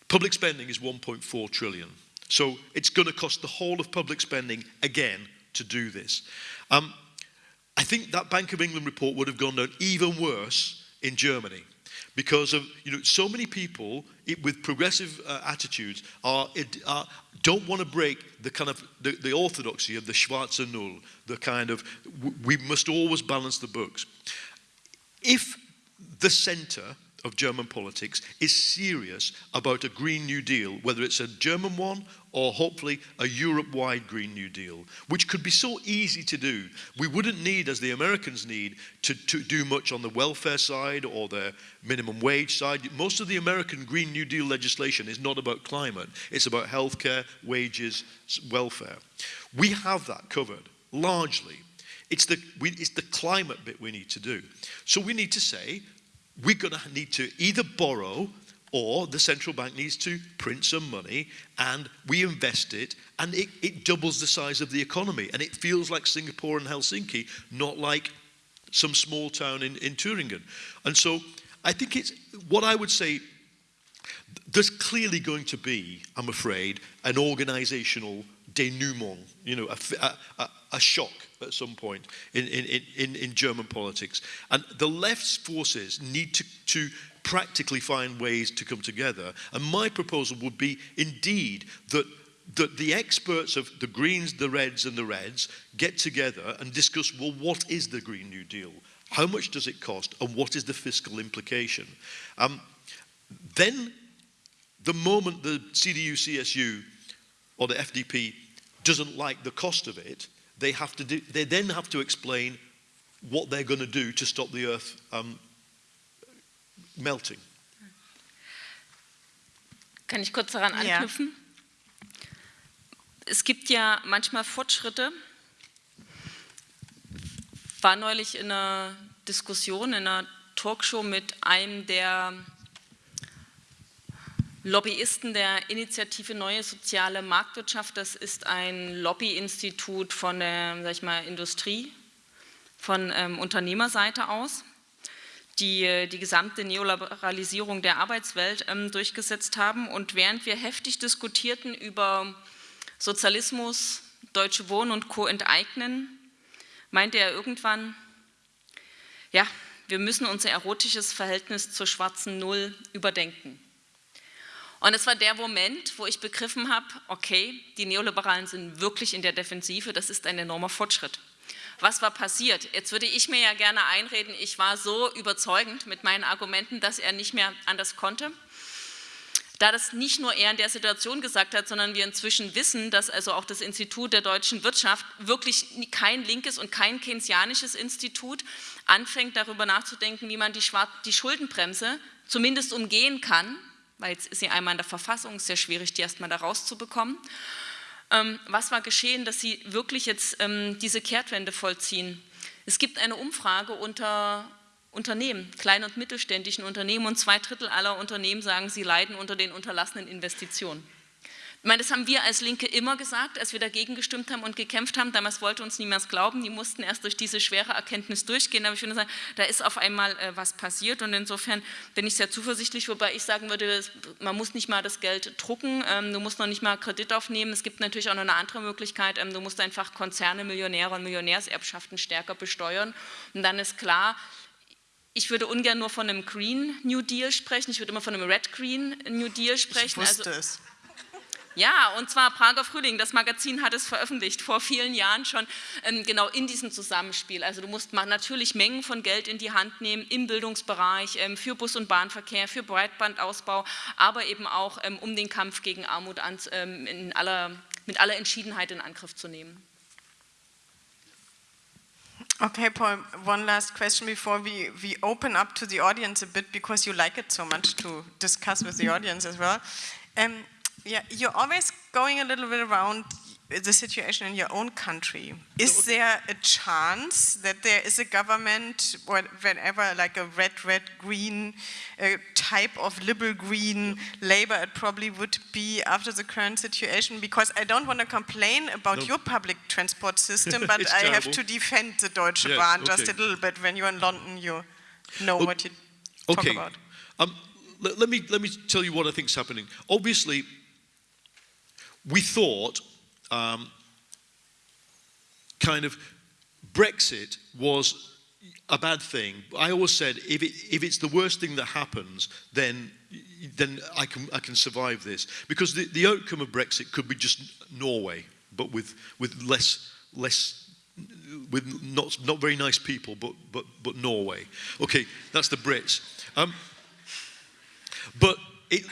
public spending is 1.4 trillion. So it's going to cost the whole of public spending again to do this. Um, I think that Bank of England report would have gone down even worse in Germany because of you know so many people with progressive uh, attitudes are, are don't want to break the kind of the, the, orthodoxy of the Schwarzer Null, the kind of we must always balance the books. If the centre of German politics is serious about a Green New Deal, whether it's a German one or hopefully a Europe-wide Green New Deal, which could be so easy to do. We wouldn't need, as the Americans need, to, to do much on the welfare side or the minimum wage side. Most of the American Green New Deal legislation is not about climate. It's about healthcare, wages, welfare. We have that covered, largely. It's the, we, it's the climate bit we need to do. So we need to say, we're going to need to either borrow or the central bank needs to print some money and we invest it and it, it, doubles the size of the economy and it feels like Singapore and Helsinki, not like some small town in, in Thüringen. And so I think it's what I would say there's clearly going to be, I'm afraid, an organizational denouement, you know, a, a, a shock at some point in, in, in, in German politics. And the left's forces need to, to practically find ways to come together. And my proposal would be indeed that that the experts of the Greens, the Reds and the Reds get together and discuss, well, what is the Green New Deal? How much does it cost? And what is the fiscal implication? Um, then, the moment the CDU, CSU or the FDP doesn't like the cost of it, they, have to do, they then have to explain what they're going to do to stop the earth um, melting. Kann ich kurz daran anknüpfen? Ja. Es gibt ja manchmal Fortschritte. War neulich in einer Diskussion, in einer Talkshow mit einem der Lobbyisten der Initiative Neue Soziale Marktwirtschaft. Das ist ein Lobbyinstitut von der sag ich mal, Industrie, von ähm, Unternehmerseite aus die die gesamte Neoliberalisierung der Arbeitswelt ähm, durchgesetzt haben. Und während wir heftig diskutierten über Sozialismus, Deutsche Wohnen und Co. enteignen, meinte er irgendwann, ja, wir müssen unser erotisches Verhältnis zur schwarzen Null überdenken. Und es war der Moment, wo ich begriffen habe, okay, die Neoliberalen sind wirklich in der Defensive, das ist ein enormer Fortschritt. Was war passiert? Jetzt würde ich mir ja gerne einreden, ich war so überzeugend mit meinen Argumenten, dass er nicht mehr anders konnte. Da das nicht nur er in der Situation gesagt hat, sondern wir inzwischen wissen, dass also auch das Institut der deutschen Wirtschaft wirklich kein linkes und kein keynesianisches Institut anfängt, darüber nachzudenken, wie man die, Schuldenbremse zumindest umgehen kann, weil jetzt ist sie einmal in der Verfassung, sehr schwierig, die erstmal da rauszubekommen. Ähm, was war geschehen, dass Sie wirklich jetzt ähm, diese Kehrtwende vollziehen? Es gibt eine Umfrage unter Unternehmen, kleinen und mittelständischen Unternehmen und zwei Drittel aller Unternehmen sagen, sie leiden unter den unterlassenen Investitionen. Ich meine, das haben wir als Linke immer gesagt, als wir dagegen gestimmt haben und gekämpft haben. Damals wollte uns niemand glauben, die mussten erst durch diese schwere Erkenntnis durchgehen. Aber ich würde sagen, da ist auf einmal äh, was passiert und insofern bin ich sehr zuversichtlich, wobei ich sagen würde, man muss nicht mal das Geld drucken, ähm, du musst noch nicht mal Kredit aufnehmen. Es gibt natürlich auch noch eine andere Möglichkeit, ähm, du musst einfach Konzerne, Millionäre und Millionärserbschaften stärker besteuern und dann ist klar, ich würde ungern nur von einem Green New Deal sprechen, ich würde immer von einem Red Green New Deal sprechen. Ich wusste also, es. Ja, und zwar Prager Frühling, das Magazin hat es veröffentlicht, vor vielen Jahren schon, ähm, genau in diesem Zusammenspiel. Also du musst natürlich Mengen von Geld in die Hand nehmen im Bildungsbereich, ähm, für Bus- und Bahnverkehr, für Breitbandausbau, aber eben auch ähm, um den Kampf gegen Armut ähm, aller, mit aller Entschiedenheit in Angriff zu nehmen. Okay, Paul, one last question before we, we open up to the audience a bit because you like it so much to discuss with the audience as well. Um, Yeah, you're always going a little bit around the situation in your own country. Is there a chance that there is a government, or whenever, like a red, red, green uh, type of liberal green Labour, it probably would be after the current situation? Because I don't want to complain about no. your public transport system, but I terrible. have to defend the Deutsche yes, Bahn okay. just a little bit. When you're in London, you know what you okay. talk about. Um, let, let, me, let me tell you what I think is happening. Obviously, we thought um, kind of Brexit was a bad thing. I always said if, it, if it's the worst thing that happens, then, then I, can, I can survive this. Because the, the outcome of Brexit could be just Norway, but with, with less, less with not, not very nice people, but, but, but Norway. Okay, that's the Brits. Um, but it,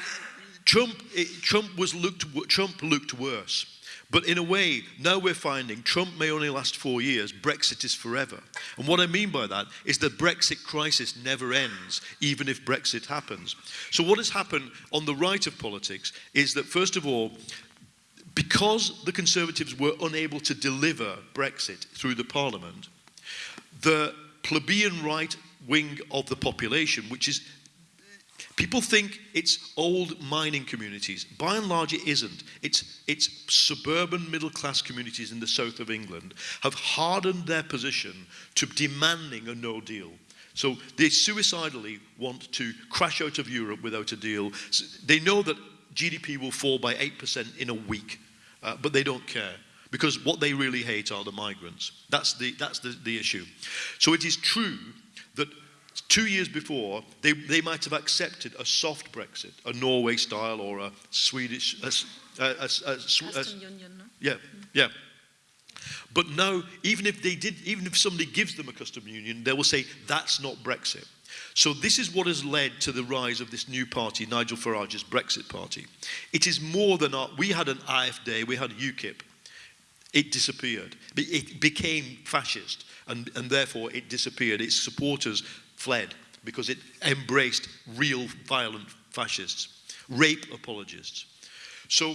Trump, it, Trump, was looked, Trump looked worse. But in a way, now we're finding Trump may only last four years, Brexit is forever. And what I mean by that is the Brexit crisis never ends, even if Brexit happens. So, what has happened on the right of politics is that, first of all, because the Conservatives were unable to deliver Brexit through the Parliament, the plebeian right wing of the population, which is People think it's old mining communities. By and large, it isn't. It's, it's suburban middle class communities in the south of England have hardened their position to demanding a no deal. So they suicidally want to crash out of Europe without a deal. So they know that GDP will fall by 8% in a week, uh, but they don't care because what they really hate are the migrants. That's the, that's the, the issue. So it is true two years before, they, they might have accepted a soft Brexit, a Norway style or a Swedish. A, a, a, union, no? Yeah, yeah. But now, even if they did, even if somebody gives them a custom union, they will say that's not Brexit. So this is what has led to the rise of this new party, Nigel Farage's Brexit party. It is more than our, we had an AfD, we had UKIP. It disappeared. It became fascist, and, and therefore it disappeared. Its supporters fled because it embraced real violent fascists, rape apologists. So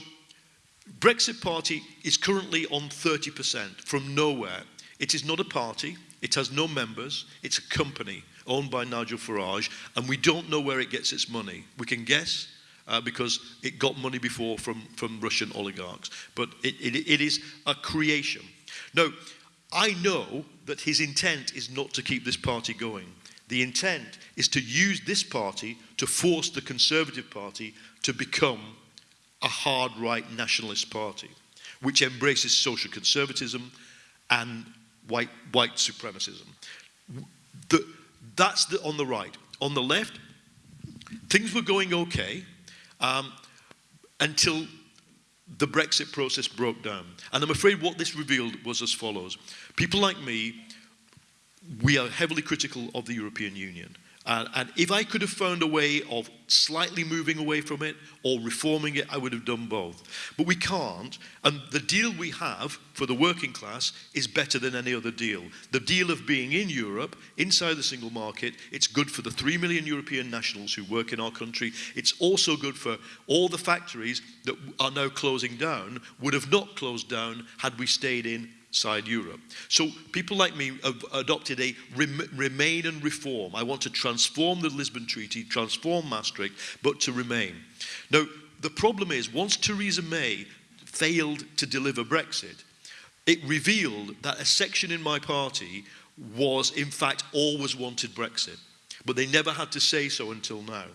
Brexit Party is currently on 30% from nowhere. It is not a party, it has no members, it's a company owned by Nigel Farage, and we don't know where it gets its money. We can guess uh, because it got money before from, from Russian oligarchs, but it, it, it is a creation. Now, I know that his intent is not to keep this party going. The intent is to use this party to force the Conservative Party to become a hard right nationalist party, which embraces social conservatism and white, white supremacism. The, that's the, on the right. On the left, things were going okay. Um, until the Brexit process broke down. And I'm afraid what this revealed was as follows. People like me, we are heavily critical of the European Union. And, and, if I could have found a way of slightly moving away from it or reforming it, I would have done both. But we can't, and the deal we have for the working class is better than any other deal. The deal of being in Europe, inside the single market, it's good for the three million European nationals who work in our country. It's also good for all the factories that are now closing down, would have not closed down had we stayed in outside Europe. So people like me have adopted a rem remain and reform. I want to transform the Lisbon Treaty, transform Maastricht, but to remain. Now, the problem is, once Theresa May failed to deliver Brexit, it revealed that a section in my party was, in fact, always wanted Brexit. But they never had to say so until now.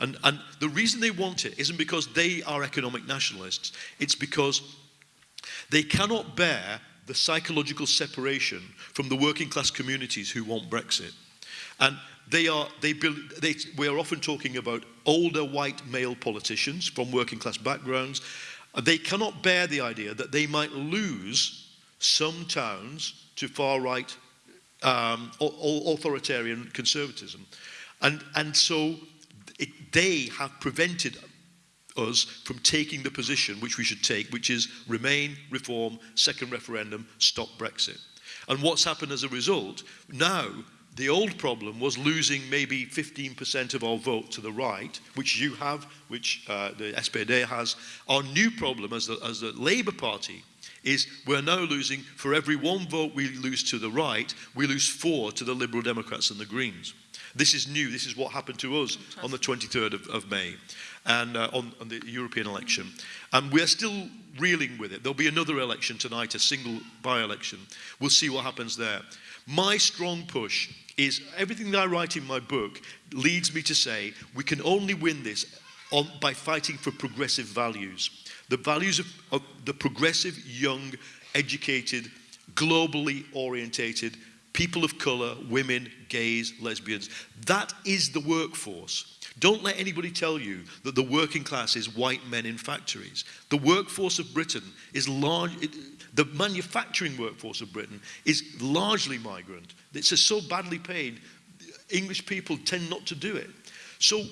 And, and the reason they want it isn't because they are economic nationalists, it's because they cannot bear the psychological separation from the working class communities who want Brexit. And they are, they, they, we are often talking about older white male politicians from working class backgrounds. They cannot bear the idea that they might lose some towns to far right um, authoritarian conservatism. And, and so it, they have prevented us from taking the position which we should take, which is remain, reform, second referendum, stop Brexit. And what's happened as a result, now the old problem was losing maybe 15% of our vote to the right, which you have, which uh, the SPD has. Our new problem as the, as the Labour Party is we're now losing, for every one vote we lose to the right, we lose four to the Liberal Democrats and the Greens. This is new. This is what happened to us on the 23rd of, of May and uh, on, on, the European election. And we're still reeling with it. There'll be another election tonight, a single by-election. We'll see what happens there. My strong push is everything that I write in my book leads me to say we can only win this on, by fighting for progressive values. The values of, of the progressive, young, educated, globally orientated people of colour, women, gays, lesbians. That is the workforce. Don't let anybody tell you that the working class is white men in factories. The workforce of Britain is large, it, the manufacturing workforce of Britain is largely migrant. It's so badly paid, English people tend not to do it. So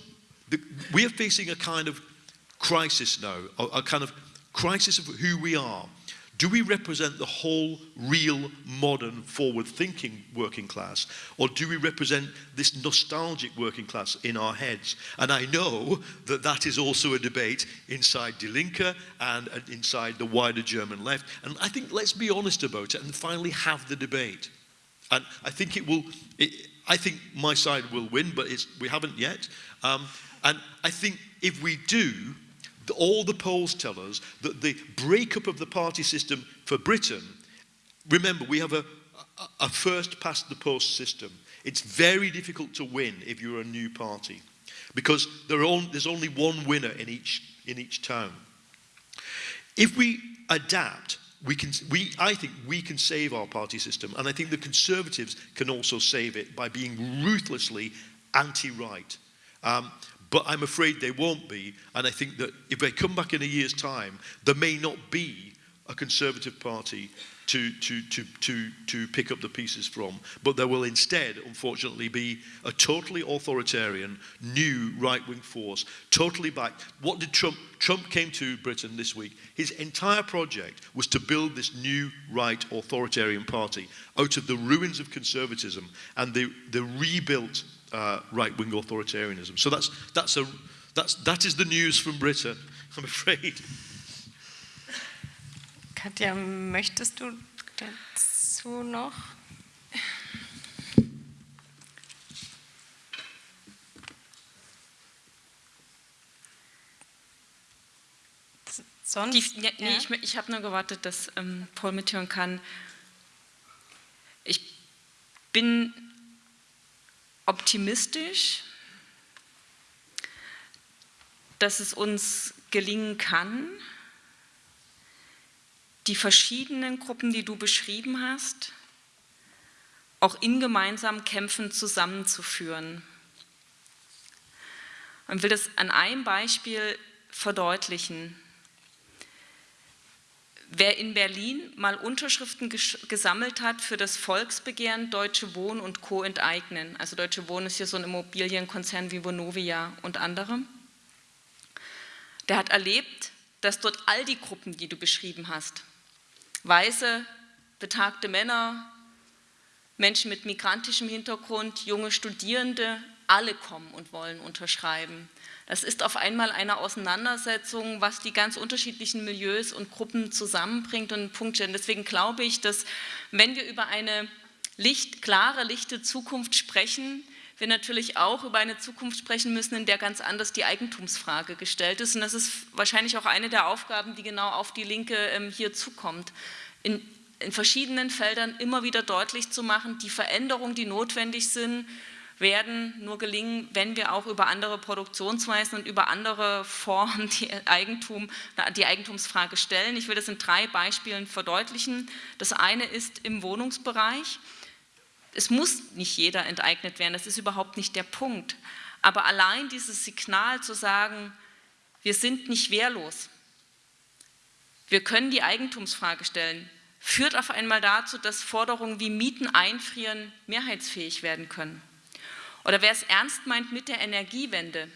the, we are facing a kind of crisis now, a, a kind of crisis of who we are. Do we represent the whole, real, modern, forward-thinking working class? Or do we represent this nostalgic working class in our heads? And I know that that is also a debate inside Die Linke and inside the wider German left. And I think let's be honest about it and finally have the debate. And I think it will, it, I think my side will win, but we haven't yet. Um, and I think if we do, all the polls tell us that the breakup of the party system for Britain, remember, we have a, a, a first past the post system. It's very difficult to win if you're a new party because on, there's only one winner in each, in each town. If we adapt, we can, we, I think we can save our party system, and I think the Conservatives can also save it by being ruthlessly anti-right. Um, but I'm afraid they won't be. And I think that if they come back in a year's time, there may not be a Conservative Party to, to, to, to, to pick up the pieces from. But there will instead, unfortunately, be a totally authoritarian, new right-wing force, totally backed. What did Trump, Trump came to Britain this week, his entire project was to build this new right authoritarian party out of the ruins of conservatism and the, the rebuilt uh, right-wing authoritarianism. So that's, that's a, that's, that is the news from Britain, I'm afraid. Katja, möchtest du dazu noch? Sonst? Die, ja, nee, ich, ich habe nur gewartet, dass ähm, Paul mithören kann. Ich bin optimistisch, dass es uns gelingen kann, die verschiedenen Gruppen, die du beschrieben hast, auch in gemeinsamen Kämpfen zusammenzuführen. Und will das an einem Beispiel verdeutlichen. Wer in Berlin mal Unterschriften gesammelt hat für das Volksbegehren Deutsche Wohnen und Co. enteignen, also Deutsche Wohnen ist hier so ein Immobilienkonzern wie Vonovia und andere, der hat erlebt, dass dort all die Gruppen, die du beschrieben hast, weiße, betagte Männer, Menschen mit migrantischem Hintergrund, junge Studierende, alle kommen und wollen unterschreiben. Das ist auf einmal eine Auseinandersetzung, was die ganz unterschiedlichen Milieus und Gruppen zusammenbringt und. Und deswegen glaube ich, dass wenn wir über eine Licht, klare, lichte Zukunft sprechen, wir natürlich auch über eine Zukunft sprechen müssen, in der ganz anders die Eigentumsfrage gestellt ist. Und das ist wahrscheinlich auch eine der Aufgaben, die genau auf die Linke ähm, hier zukommt. In, in verschiedenen Feldern immer wieder deutlich zu machen, die Veränderungen, die notwendig sind, werden nur gelingen, wenn wir auch über andere Produktionsweisen und über andere Formen die, Eigentum, die Eigentumsfrage stellen. Ich will das in drei Beispielen verdeutlichen. Das eine ist im Wohnungsbereich. Es muss nicht jeder enteignet werden, das ist überhaupt nicht der Punkt. Aber allein dieses Signal zu sagen, wir sind nicht wehrlos, wir können die Eigentumsfrage stellen, führt auf einmal dazu, dass Forderungen wie Mieten einfrieren mehrheitsfähig werden können. Oder wer es ernst meint mit der Energiewende,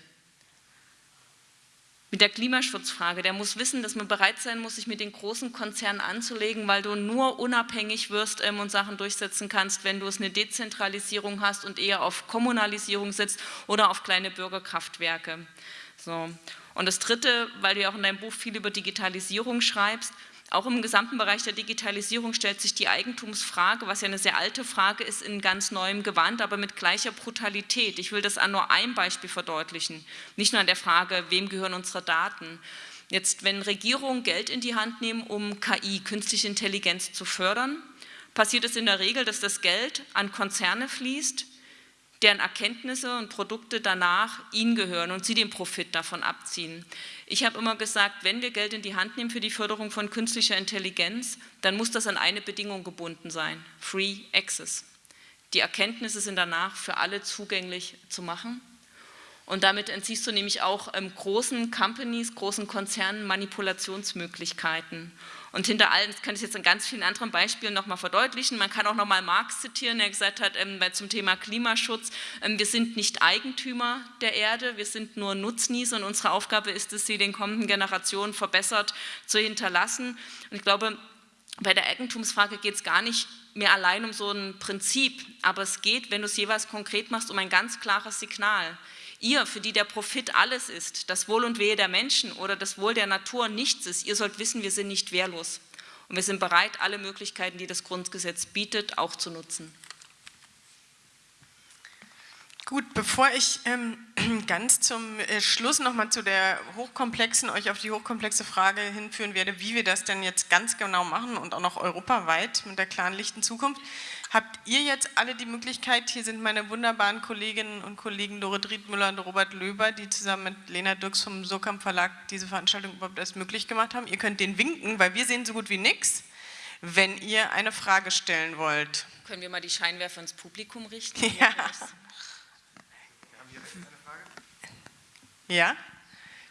mit der Klimaschutzfrage, der muss wissen, dass man bereit sein muss, sich mit den großen Konzernen anzulegen, weil du nur unabhängig wirst ähm, und Sachen durchsetzen kannst, wenn du es eine Dezentralisierung hast und eher auf Kommunalisierung setzt oder auf kleine Bürgerkraftwerke. So. Und das Dritte, weil du ja auch in deinem Buch viel über Digitalisierung schreibst, auch im gesamten Bereich der Digitalisierung stellt sich die Eigentumsfrage, was ja eine sehr alte Frage ist, in ganz neuem Gewand, aber mit gleicher Brutalität. Ich will das an nur einem Beispiel verdeutlichen, nicht nur an der Frage, wem gehören unsere Daten. Jetzt, wenn Regierungen Geld in die Hand nehmen, um KI, künstliche Intelligenz zu fördern, passiert es in der Regel, dass das Geld an Konzerne fließt, deren Erkenntnisse und Produkte danach ihnen gehören und sie den Profit davon abziehen. Ich habe immer gesagt, wenn wir Geld in die Hand nehmen für die Förderung von künstlicher Intelligenz, dann muss das an eine Bedingung gebunden sein, Free Access. Die Erkenntnisse sind danach für alle zugänglich zu machen und damit entziehst du nämlich auch ähm, großen Companies, großen Konzernen Manipulationsmöglichkeiten. Und hinter allem, das kann ich jetzt an ganz vielen anderen Beispielen nochmal verdeutlichen, man kann auch nochmal Marx zitieren, der gesagt hat, ähm, zum Thema Klimaschutz, ähm, wir sind nicht Eigentümer der Erde, wir sind nur Nutznießer und unsere Aufgabe ist es, sie den kommenden Generationen verbessert zu hinterlassen. Und ich glaube, bei der Eigentumsfrage geht es gar nicht mehr allein um so ein Prinzip, aber es geht, wenn du es jeweils konkret machst, um ein ganz klares Signal. Ihr, für die der Profit alles ist, das Wohl und Wehe der Menschen oder das Wohl der Natur nichts ist, ihr sollt wissen, wir sind nicht wehrlos. Und wir sind bereit, alle Möglichkeiten, die das Grundgesetz bietet, auch zu nutzen. Gut, bevor ich ähm, ganz zum äh, Schluss nochmal zu der hochkomplexen, euch auf die hochkomplexe Frage hinführen werde, wie wir das denn jetzt ganz genau machen und auch noch europaweit mit der klaren lichten Zukunft, habt ihr jetzt alle die Möglichkeit, hier sind meine wunderbaren Kolleginnen und Kollegen Dorit Riedmüller und Robert Löber, die zusammen mit Lena Dirks vom Surkamp Verlag diese Veranstaltung überhaupt erst möglich gemacht haben. Ihr könnt den winken, weil wir sehen so gut wie nichts, wenn ihr eine Frage stellen wollt. Können wir mal die Scheinwerfer ins Publikum richten? Ja. Ja?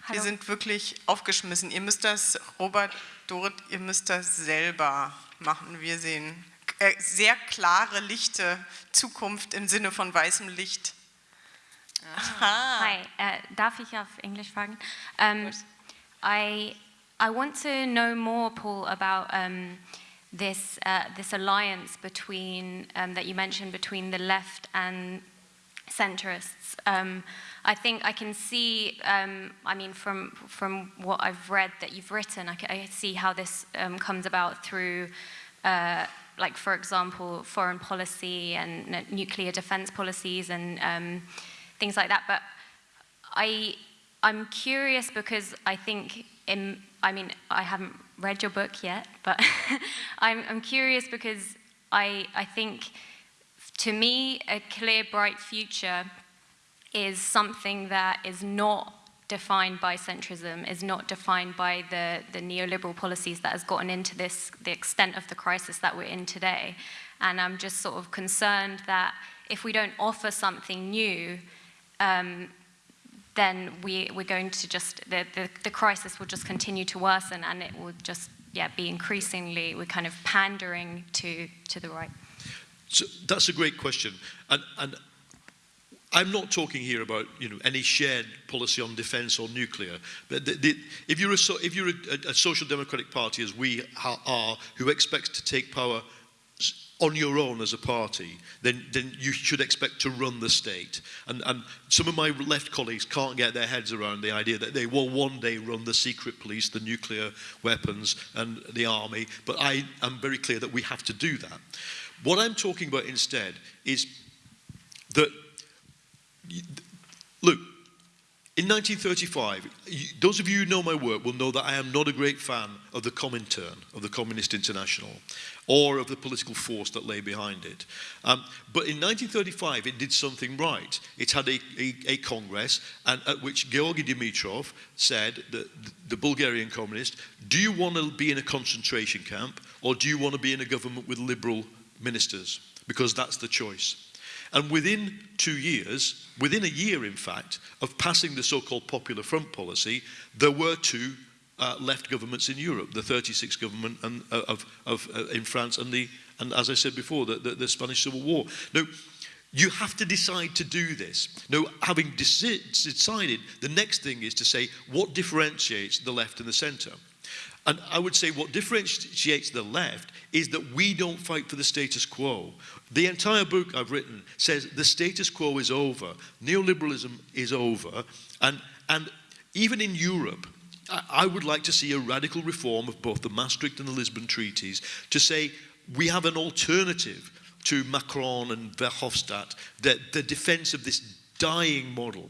Hallo. Wir sind wirklich aufgeschmissen. Ihr müsst das, Robert, Dorit, ihr müsst das selber machen. Wir sehen sehr klare, lichte Zukunft im Sinne von weißem Licht. Ah. Hi, uh, darf ich auf Englisch fragen? Um, I, I want to know more, Paul, about um, this, uh, this alliance between, um, that you mentioned between the left and centrists. Um, I think I can see, um, I mean, from, from what I've read that you've written, I, I see how this um, comes about through uh, like for example, foreign policy and nuclear defense policies and um, things like that. But I, I'm curious because I think, in, I mean, I haven't read your book yet, but I'm, I'm curious because I, I think, to me, a clear, bright future is something that is not defined by centrism, is not defined by the, the neoliberal policies that has gotten into this, the extent of the crisis that we're in today. And I'm just sort of concerned that if we don't offer something new, um, then we, we're going to just, the, the, the crisis will just continue to worsen and it will just, yeah, be increasingly, we're kind of pandering to, to the right. So that's a great question. And, and I'm not talking here about you know any shared policy on defence or nuclear. But the, the, if you're, a, if you're a, a, social democratic party, as we are, who expects to take power on your own as a party, then, then you should expect to run the state. And, and some of my left colleagues can't get their heads around the idea that they will one day run the secret police, the nuclear weapons, and the army. But I am very clear that we have to do that. What I'm talking about instead is that, look, in 1935, those of you who know my work will know that I am not a great fan of the Comintern, of the Communist International, or of the political force that lay behind it. Um, but in 1935, it did something right. It had a, a, a Congress and at which Georgy Dimitrov said, the, the Bulgarian communist, do you want to be in a concentration camp or do you want to be in a government with liberal ministers? Because that's the choice. And within two years, within a year in fact, of passing the so-called Popular Front policy, there were two uh, left governments in Europe, the 36 government and, uh, of, of, uh, in France and, the, and as I said before, the, the, the Spanish Civil War. Now, you have to decide to do this. Now, having decided, the next thing is to say what differentiates the left and the centre. And I would say what differentiates the left is that we don't fight for the status quo. The entire book I've written says the status quo is over, neoliberalism is over, and, and even in Europe, I would like to see a radical reform of both the Maastricht and the Lisbon treaties to say we have an alternative to Macron and Verhofstadt, the, the defense of this dying model.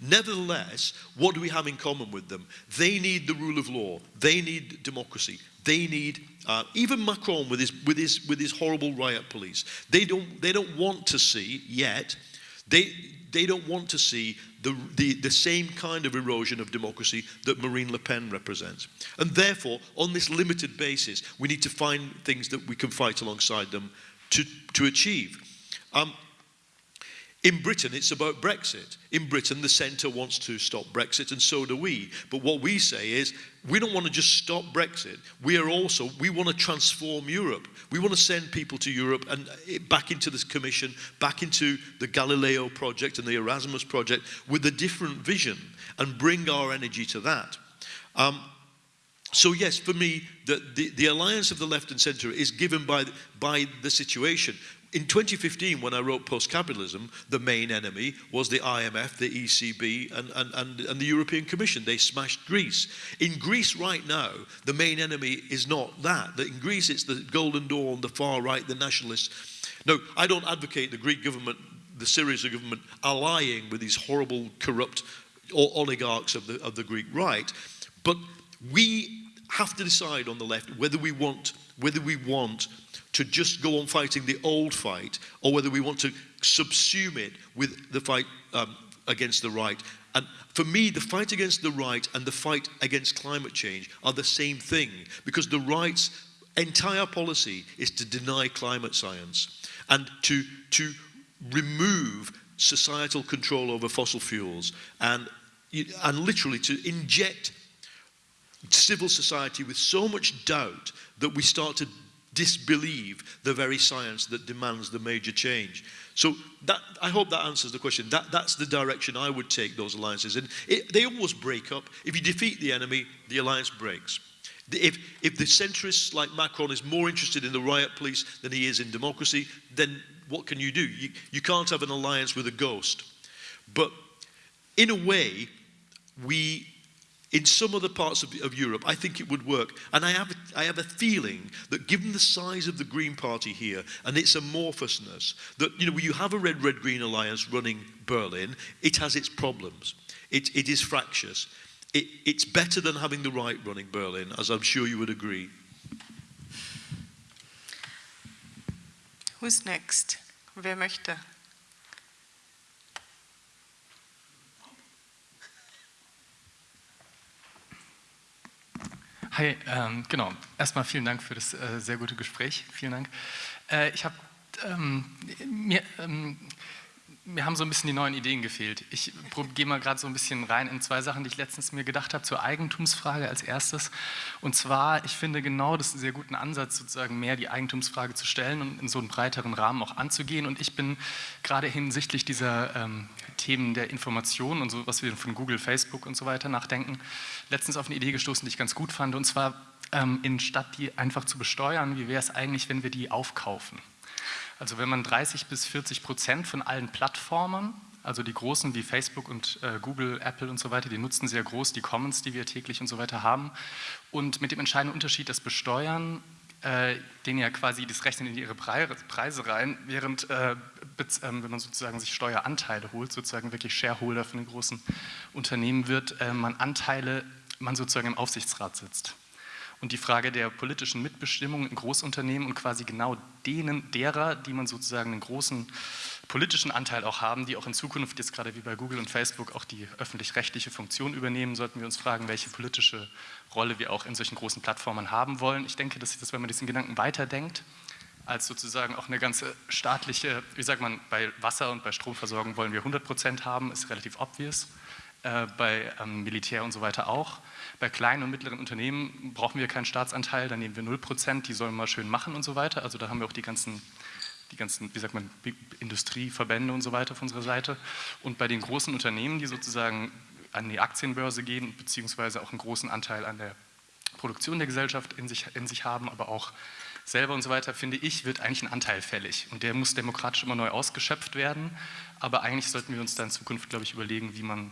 Nevertheless, what do we have in common with them? They need the rule of law. They need democracy. They need uh, even Macron with his with his with his horrible riot police. They don't they don't want to see yet. They they don't want to see the, the, the same kind of erosion of democracy that Marine Le Pen represents. And therefore, on this limited basis, we need to find things that we can fight alongside them to, to achieve. Um, in Britain, it's about Brexit. In Britain, the centre wants to stop Brexit, and so do we. But what we say is, we don't want to just stop Brexit. We are also, we want to transform Europe. We want to send people to Europe and eh, back into this commission, back into the Galileo project and the Erasmus project with a different vision and bring our energy to that. Um, so yes, for me, the, the, the, alliance of the left and centre is given by, by the situation in 2015, when I wrote Post-Capitalism, the main enemy was the IMF, the ECB, and, and, and, and, the European Commission. They smashed Greece. In Greece right now, the main enemy is not that. In Greece, it's the Golden Dawn, the far right, the nationalists. No, I don't advocate the Greek government, the Syriza government, allying with these horrible, corrupt oligarchs of the, of the Greek right. But we have to decide on the left whether we want, whether we want to just go on fighting the old fight or whether we want to subsume it with the fight um, against the right. And for me, the fight against the right and the fight against climate change are the same thing because the right's entire policy is to deny climate science and to, to remove societal control over fossil fuels and, and literally to inject civil society with so much doubt that we start to disbelieve the very science that demands the major change. So that, I hope that answers the question. That, that's the direction I would take those alliances. And it, they always break up. If you defeat the enemy, the alliance breaks. If, if the centrists like Macron is more interested in the riot police than he is in democracy, then what can you do? You, you can't have an alliance with a ghost. But in a way, we in some other parts of, of, Europe, I think it would work. And I have, I have a feeling that given the size of the Green Party here and its amorphousness, that you know, you have a red, red, green alliance running Berlin, it has its problems. It, it is fractious. It, it's better than having the right running Berlin, as I'm sure you would agree. Who's next? Wer möchte? Hi, ähm, genau. Erstmal vielen Dank für das äh, sehr gute Gespräch. Vielen Dank. Äh, ich habe ähm, mir, ähm, mir haben so ein bisschen die neuen Ideen gefehlt. Ich gehe mal gerade so ein bisschen rein in zwei Sachen, die ich letztens mir gedacht habe, zur Eigentumsfrage als erstes. Und zwar, ich finde genau das einen sehr guten Ansatz, sozusagen mehr die Eigentumsfrage zu stellen und in so einen breiteren Rahmen auch anzugehen. Und ich bin gerade hinsichtlich dieser ähm, Themen der Information und so, was wir von Google, Facebook und so weiter nachdenken, letztens auf eine Idee gestoßen, die ich ganz gut fand. Und zwar, ähm, in statt die einfach zu besteuern, wie wäre es eigentlich, wenn wir die aufkaufen? Also wenn man 30 bis 40 Prozent von allen Plattformen, also die großen wie Facebook und äh, Google, Apple und so weiter, die nutzen sehr groß die Commons, die wir täglich und so weiter haben. Und mit dem entscheidenden Unterschied, das Besteuern, äh, denen ja quasi das rechnen in ihre Preise rein, während äh, ähm, wenn man sozusagen sich Steueranteile holt, sozusagen wirklich Shareholder von den großen Unternehmen wird, äh, man Anteile, man sozusagen im Aufsichtsrat sitzt und die Frage der politischen Mitbestimmung in Großunternehmen und quasi genau denen, derer, die man sozusagen einen großen politischen Anteil auch haben, die auch in Zukunft jetzt gerade wie bei Google und Facebook auch die öffentlich-rechtliche Funktion übernehmen, sollten wir uns fragen, welche politische Rolle wir auch in solchen großen Plattformen haben wollen. Ich denke, dass, das, wenn man diesen Gedanken weiterdenkt, als sozusagen auch eine ganze staatliche, wie sagt man, bei Wasser- und bei Stromversorgung wollen wir 100 Prozent haben, ist relativ obvious, äh, bei ähm, Militär und so weiter auch. Bei kleinen und mittleren Unternehmen brauchen wir keinen Staatsanteil, da nehmen wir 0%, die sollen mal schön machen und so weiter. Also da haben wir auch die ganzen, die ganzen wie sagt man, Industrieverbände und so weiter auf unserer Seite. Und bei den großen Unternehmen, die sozusagen an die Aktienbörse gehen, beziehungsweise auch einen großen Anteil an der Produktion der Gesellschaft in sich, in sich haben, aber auch selber und so weiter, finde ich, wird eigentlich ein Anteil fällig. Und der muss demokratisch immer neu ausgeschöpft werden. Aber eigentlich sollten wir uns da in Zukunft, glaube ich, überlegen, wie man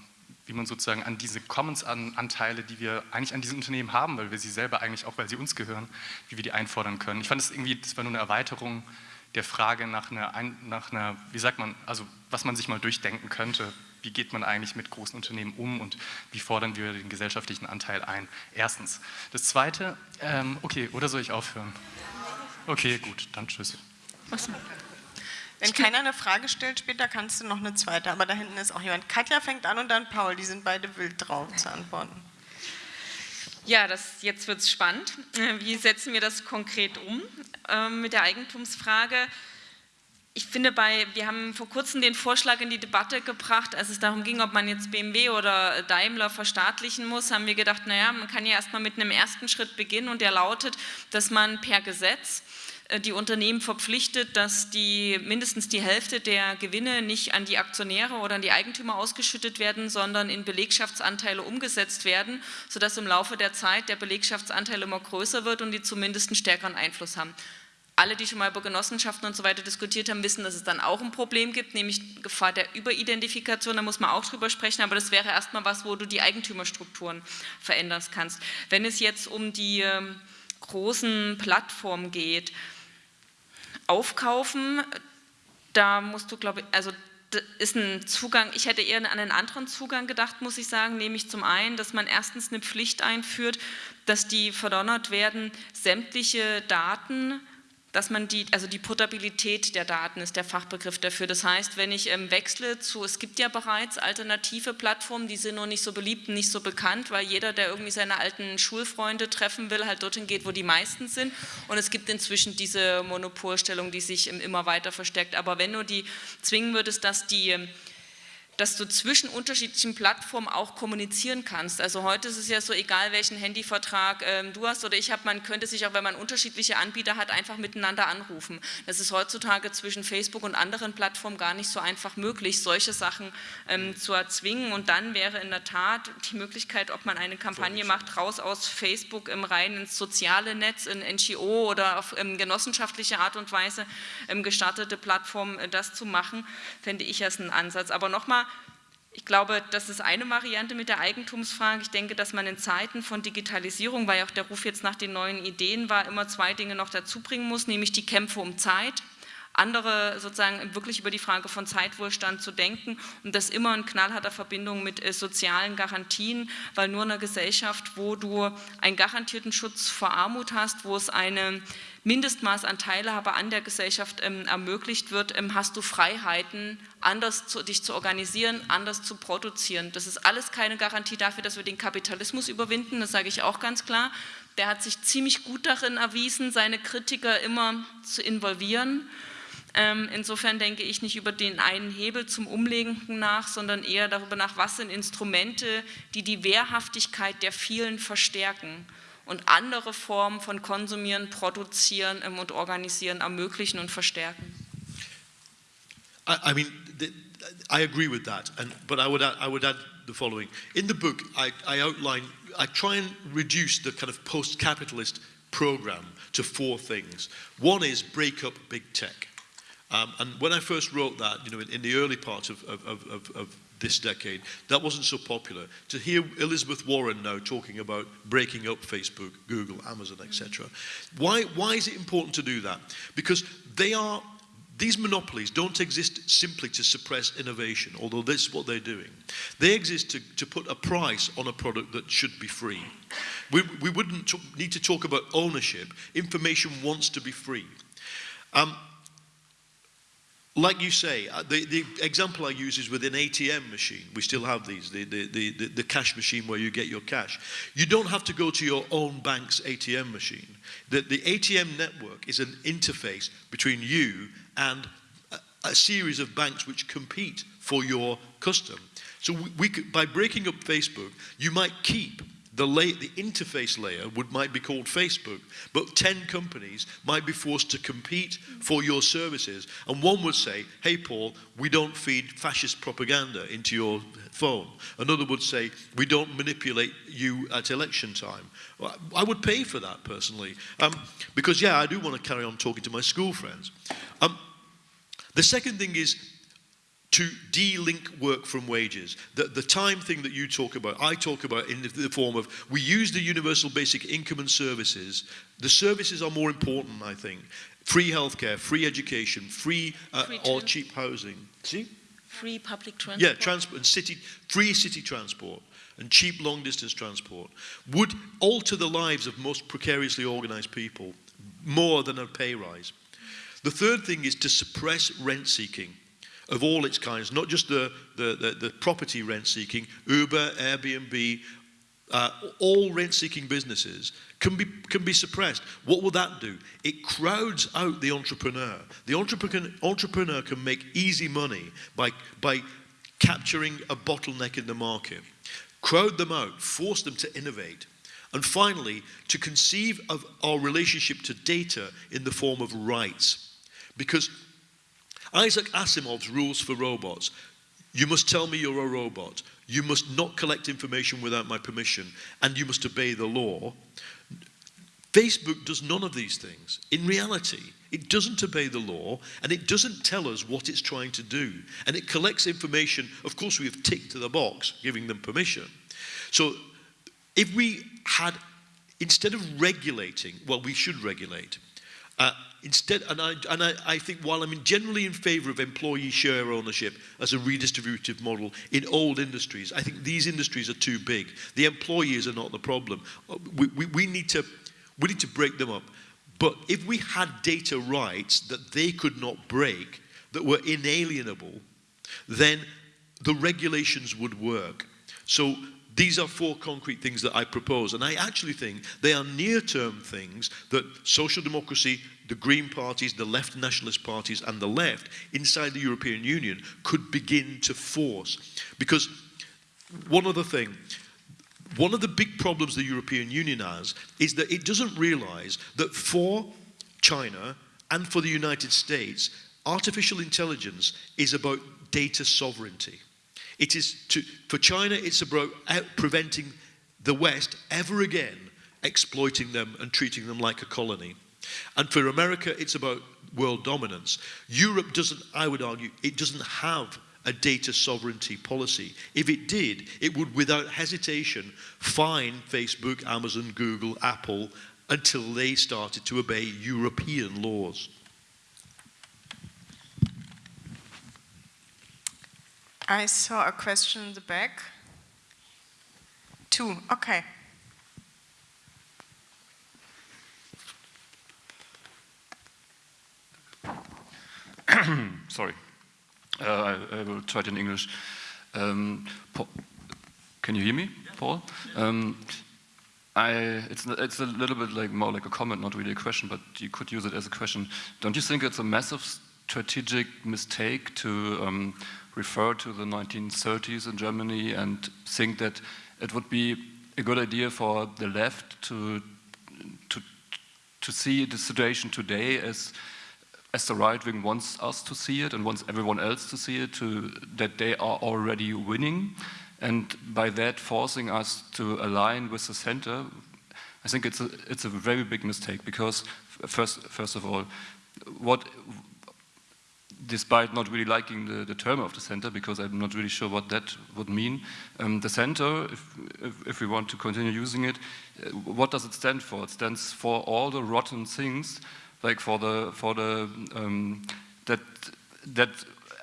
wie man sozusagen an diese Commons-Anteile, die wir eigentlich an diesen Unternehmen haben, weil wir sie selber eigentlich auch, weil sie uns gehören, wie wir die einfordern können. Ich fand es irgendwie, das war nur eine Erweiterung der Frage nach einer, nach einer, wie sagt man, also was man sich mal durchdenken könnte, wie geht man eigentlich mit großen Unternehmen um und wie fordern wir den gesellschaftlichen Anteil ein? Erstens. Das Zweite, ähm, okay, oder soll ich aufhören? Okay, gut, dann tschüss. Was? Wenn keiner eine Frage stellt später, kannst du noch eine zweite. Aber da hinten ist auch jemand. Katja fängt an und dann Paul. Die sind beide wild drauf zu antworten. Ja, das, jetzt wird es spannend. Wie setzen wir das konkret um äh, mit der Eigentumsfrage? Ich finde, bei, wir haben vor kurzem den Vorschlag in die Debatte gebracht, als es darum ging, ob man jetzt BMW oder Daimler verstaatlichen muss, haben wir gedacht, naja, man kann ja erstmal mit einem ersten Schritt beginnen und der lautet, dass man per Gesetz äh, die Unternehmen verpflichtet, dass die mindestens die Hälfte der Gewinne nicht an die Aktionäre oder an die Eigentümer ausgeschüttet werden, sondern in Belegschaftsanteile umgesetzt werden, sodass im Laufe der Zeit der Belegschaftsanteil immer größer wird und die zumindest einen stärkeren Einfluss haben. Alle, die schon mal über Genossenschaften und so weiter diskutiert haben, wissen, dass es dann auch ein Problem gibt, nämlich Gefahr der Überidentifikation, da muss man auch drüber sprechen, aber das wäre erstmal was, wo du die Eigentümerstrukturen verändern kannst. Wenn es jetzt um die ähm, großen Plattformen geht, aufkaufen, da musst du, glaube ich, also ist ein Zugang, ich hätte eher an einen anderen Zugang gedacht, muss ich sagen, nämlich zum einen, dass man erstens eine Pflicht einführt, dass die verdonnert werden, sämtliche Daten dass man die, also die Portabilität der Daten ist der Fachbegriff dafür. Das heißt, wenn ich ähm, wechsle zu, es gibt ja bereits alternative Plattformen, die sind noch nicht so beliebt und nicht so bekannt, weil jeder, der irgendwie seine alten Schulfreunde treffen will, halt dorthin geht, wo die meisten sind. Und es gibt inzwischen diese Monopolstellung, die sich ähm, immer weiter verstärkt. Aber wenn du die zwingen würdest, dass die ähm, dass du zwischen unterschiedlichen Plattformen auch kommunizieren kannst. Also heute ist es ja so, egal welchen Handyvertrag ähm, du hast oder ich habe, man könnte sich auch, wenn man unterschiedliche Anbieter hat, einfach miteinander anrufen. Das ist heutzutage zwischen Facebook und anderen Plattformen gar nicht so einfach möglich, solche Sachen ähm, zu erzwingen. Und dann wäre in der Tat die Möglichkeit, ob man eine Kampagne macht, raus aus Facebook im rein ins soziale Netz, in NGO oder auf ähm, genossenschaftliche Art und Weise ähm, gestartete Plattformen, äh, das zu machen, fände ich als einen Ansatz. Aber nochmal, ich glaube, das ist eine Variante mit der Eigentumsfrage. Ich denke, dass man in Zeiten von Digitalisierung, weil auch der Ruf jetzt nach den neuen Ideen war, immer zwei Dinge noch dazu bringen muss, nämlich die Kämpfe um Zeit andere sozusagen wirklich über die Frage von Zeitwohlstand zu denken und das immer in knallharter Verbindung mit äh, sozialen Garantien, weil nur in einer Gesellschaft, wo du einen garantierten Schutz vor Armut hast, wo es eine Mindestmaß an Teilhabe an der Gesellschaft ähm, ermöglicht wird, ähm, hast du Freiheiten, anders zu, dich zu organisieren, anders zu produzieren. Das ist alles keine Garantie dafür, dass wir den Kapitalismus überwinden, das sage ich auch ganz klar. Der hat sich ziemlich gut darin erwiesen, seine Kritiker immer zu involvieren Ähm, insofern denke ich nicht über den einen Hebel zum Umlenken nach, sondern eher darüber nach, was sind Instrumente, die die Wehrhaftigkeit der vielen verstärken und andere Formen von Konsumieren, Produzieren und Organisieren ermöglichen und verstärken. I, I mean, the, I agree with that, and, but I would, add, I would add the following. In the book, I, I outline, I try and reduce the kind of post-capitalist program to four things. One is break up big tech. Um, and when I first wrote that, you know, in, in the early part of, of, of, of this decade, that wasn't so popular. To hear Elizabeth Warren now talking about breaking up Facebook, Google, Amazon, etc. Why, why is it important to do that? Because they are these monopolies don't exist simply to suppress innovation, although this is what they're doing. They exist to, to put a price on a product that should be free. We, we wouldn't need to talk about ownership. Information wants to be free. Um, like you say, uh, the, the example I use is with an ATM machine. We still have these, the, the, the, the cash machine where you get your cash. You don't have to go to your own bank's ATM machine. The, the ATM network is an interface between you and a, a series of banks which compete for your custom. So we, we by breaking up Facebook, you might keep the, the interface layer would, might be called Facebook, but 10 companies might be forced to compete for your services. And one would say, hey, Paul, we don't feed fascist propaganda into your phone. Another would say, we don't manipulate you at election time. I would pay for that personally. Um, because, yeah, I do want to carry on talking to my school friends. Um, the second thing is to de-link work from wages. The, the time thing that you talk about, I talk about in the, the, form of, we use the universal basic income and services. The services are more important, I think. Free healthcare, free education, free, uh, free or cheap housing. See? Free public transport. Yeah, transport and city, free city transport and cheap long distance transport would alter the lives of most precariously organized people more than a pay rise. The third thing is to suppress rent seeking of all its kinds, not just the, the, the, the property rent seeking, Uber, Airbnb, uh, all rent seeking businesses can be, can be suppressed. What will that do? It crowds out the entrepreneur. The entrepreneur, entrepreneur can make easy money by, by capturing a bottleneck in the market. Crowd them out, force them to innovate. And finally, to conceive of our relationship to data in the form of rights. Because Isaac Asimov's rules for robots. You must tell me you're a robot. You must not collect information without my permission. And you must obey the law. Facebook does none of these things. In reality, it doesn't obey the law and it doesn't tell us what it's trying to do. And it collects information. Of course, we have ticked to the box giving them permission. So if we had, instead of regulating, well, we should regulate. Uh, instead, and, I, and I, I think while I'm generally in favour of employee share ownership as a redistributive model in old industries, I think these industries are too big. The employees are not the problem. Uh, we, we, we, need, to, we need to break them up. But if we had data rights that they could not break, that were inalienable, then the regulations would work. So these are four concrete things that I propose, and I actually think they are near-term things that social democracy, the Green parties, the left nationalist parties, and the left inside the European Union could begin to force. Because one other thing, one of the big problems the European Union has is that it doesn't realize that for China and for the United States, artificial intelligence is about data sovereignty. It is to, for China, it's about preventing the West ever again exploiting them and treating them like a colony. And for America, it's about world dominance. Europe doesn't, I would argue, it doesn't have a data sovereignty policy. If it did, it would, without hesitation, fine Facebook, Amazon, Google, Apple until they started to obey European laws. I saw a question in the back. Two, okay. Sorry, uh, I, I, will try it in English. Um, Paul, can you hear me, Paul? Um, I, it's, it's a little bit like more like a comment, not really a question, but you could use it as a question. Don't you think it's a massive strategic mistake to um, refer to the 1930s in Germany and think that it would be a good idea for the left to to to see the situation today as as the right wing wants us to see it and wants everyone else to see it, to, that they are already winning, and by that forcing us to align with the center, I think it's a, it's a very big mistake because first, first of all, what, despite not really liking the, the term of the center, because I'm not really sure what that would mean, um, the center, if, if, if, we want to continue using it, uh, what does it stand for? It stands for all the rotten things like for the for the um, that that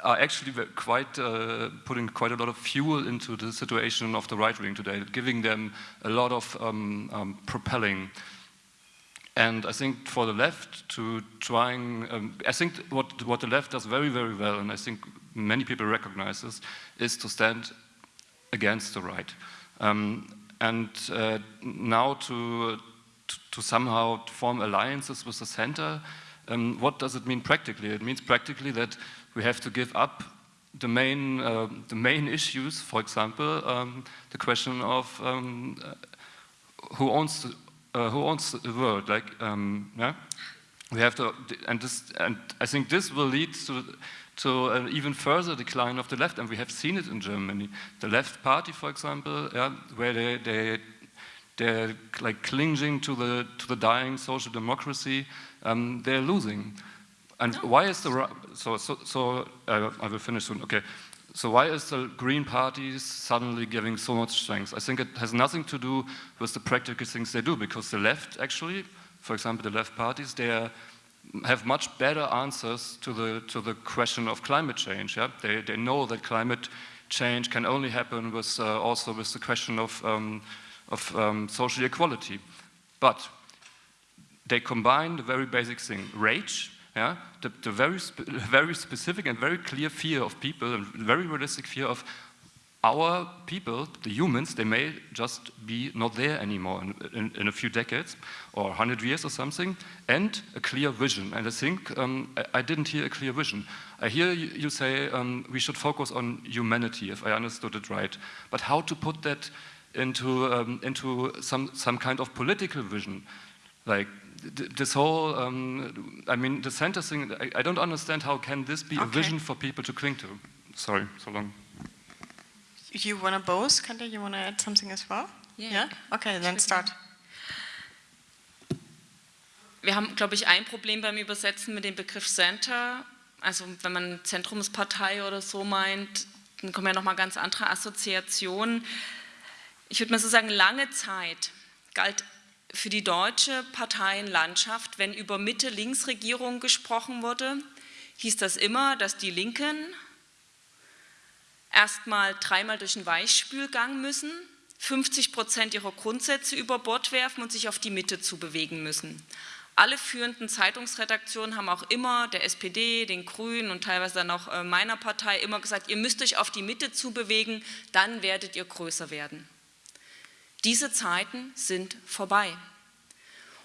are actually quite uh, putting quite a lot of fuel into the situation of the right wing today, giving them a lot of um, um, propelling. And I think for the left to trying, um, I think what what the left does very very well, and I think many people recognize this, is to stand against the right. Um, and uh, now to to, somehow form alliances with the center. Um, what does it mean practically? It means practically that we have to give up the main, uh, the main issues, for example, um, the question of um, uh, who owns the, uh, who owns the world. Like, um, yeah, we have to, and this, and I think this will lead to to an even further decline of the left, and we have seen it in Germany. The left party, for example, yeah, where they, they they're like clinging to the to the dying social democracy. Um, they're losing. And no. why is the so so so? Uh, I will finish soon. Okay. So why is the Green Party suddenly giving so much strength? I think it has nothing to do with the practical things they do, because the left actually, for example, the left parties, they are, have much better answers to the to the question of climate change. Yeah, they they know that climate change can only happen with uh, also with the question of um, of um, social equality. But they combine the very basic thing, rage, yeah, the, the very, very specific and very clear fear of people, and very realistic fear of our people, the humans, they may just be not there anymore in, in, in, a few decades or 100 years or something, and a clear vision. And I think um, I, I, didn't hear a clear vision. I hear you, you say um, we should focus on humanity, if I understood it right. But how to put that into, um, into some, some kind of political vision. Like this whole, um, I mean, the center thing, I, I, don't understand how can this be okay. a vision for people to cling to. Sorry, so long. You want to both, Kante? You want to add something as well? Yeah. yeah? Okay, then start. Wir haben, glaube ich, ein Problem beim Übersetzen mit dem Begriff Center. Also wenn man Zentrumspartei oder so meint, dann kommen ja nochmal ganz andere Assoziationen ich würde mal so sagen, lange Zeit galt für die deutsche Parteienlandschaft, wenn über Mitte-Links-Regierung gesprochen wurde, hieß das immer, dass die Linken erstmal dreimal durch den Weichspülgang müssen, 50 Prozent ihrer Grundsätze über Bord werfen und sich auf die Mitte zu bewegen müssen. Alle führenden Zeitungsredaktionen haben auch immer der SPD, den Grünen und teilweise dann auch äh, meiner Partei immer gesagt, ihr müsst euch auf die Mitte zu bewegen, dann werdet ihr größer werden. Diese Zeiten sind vorbei.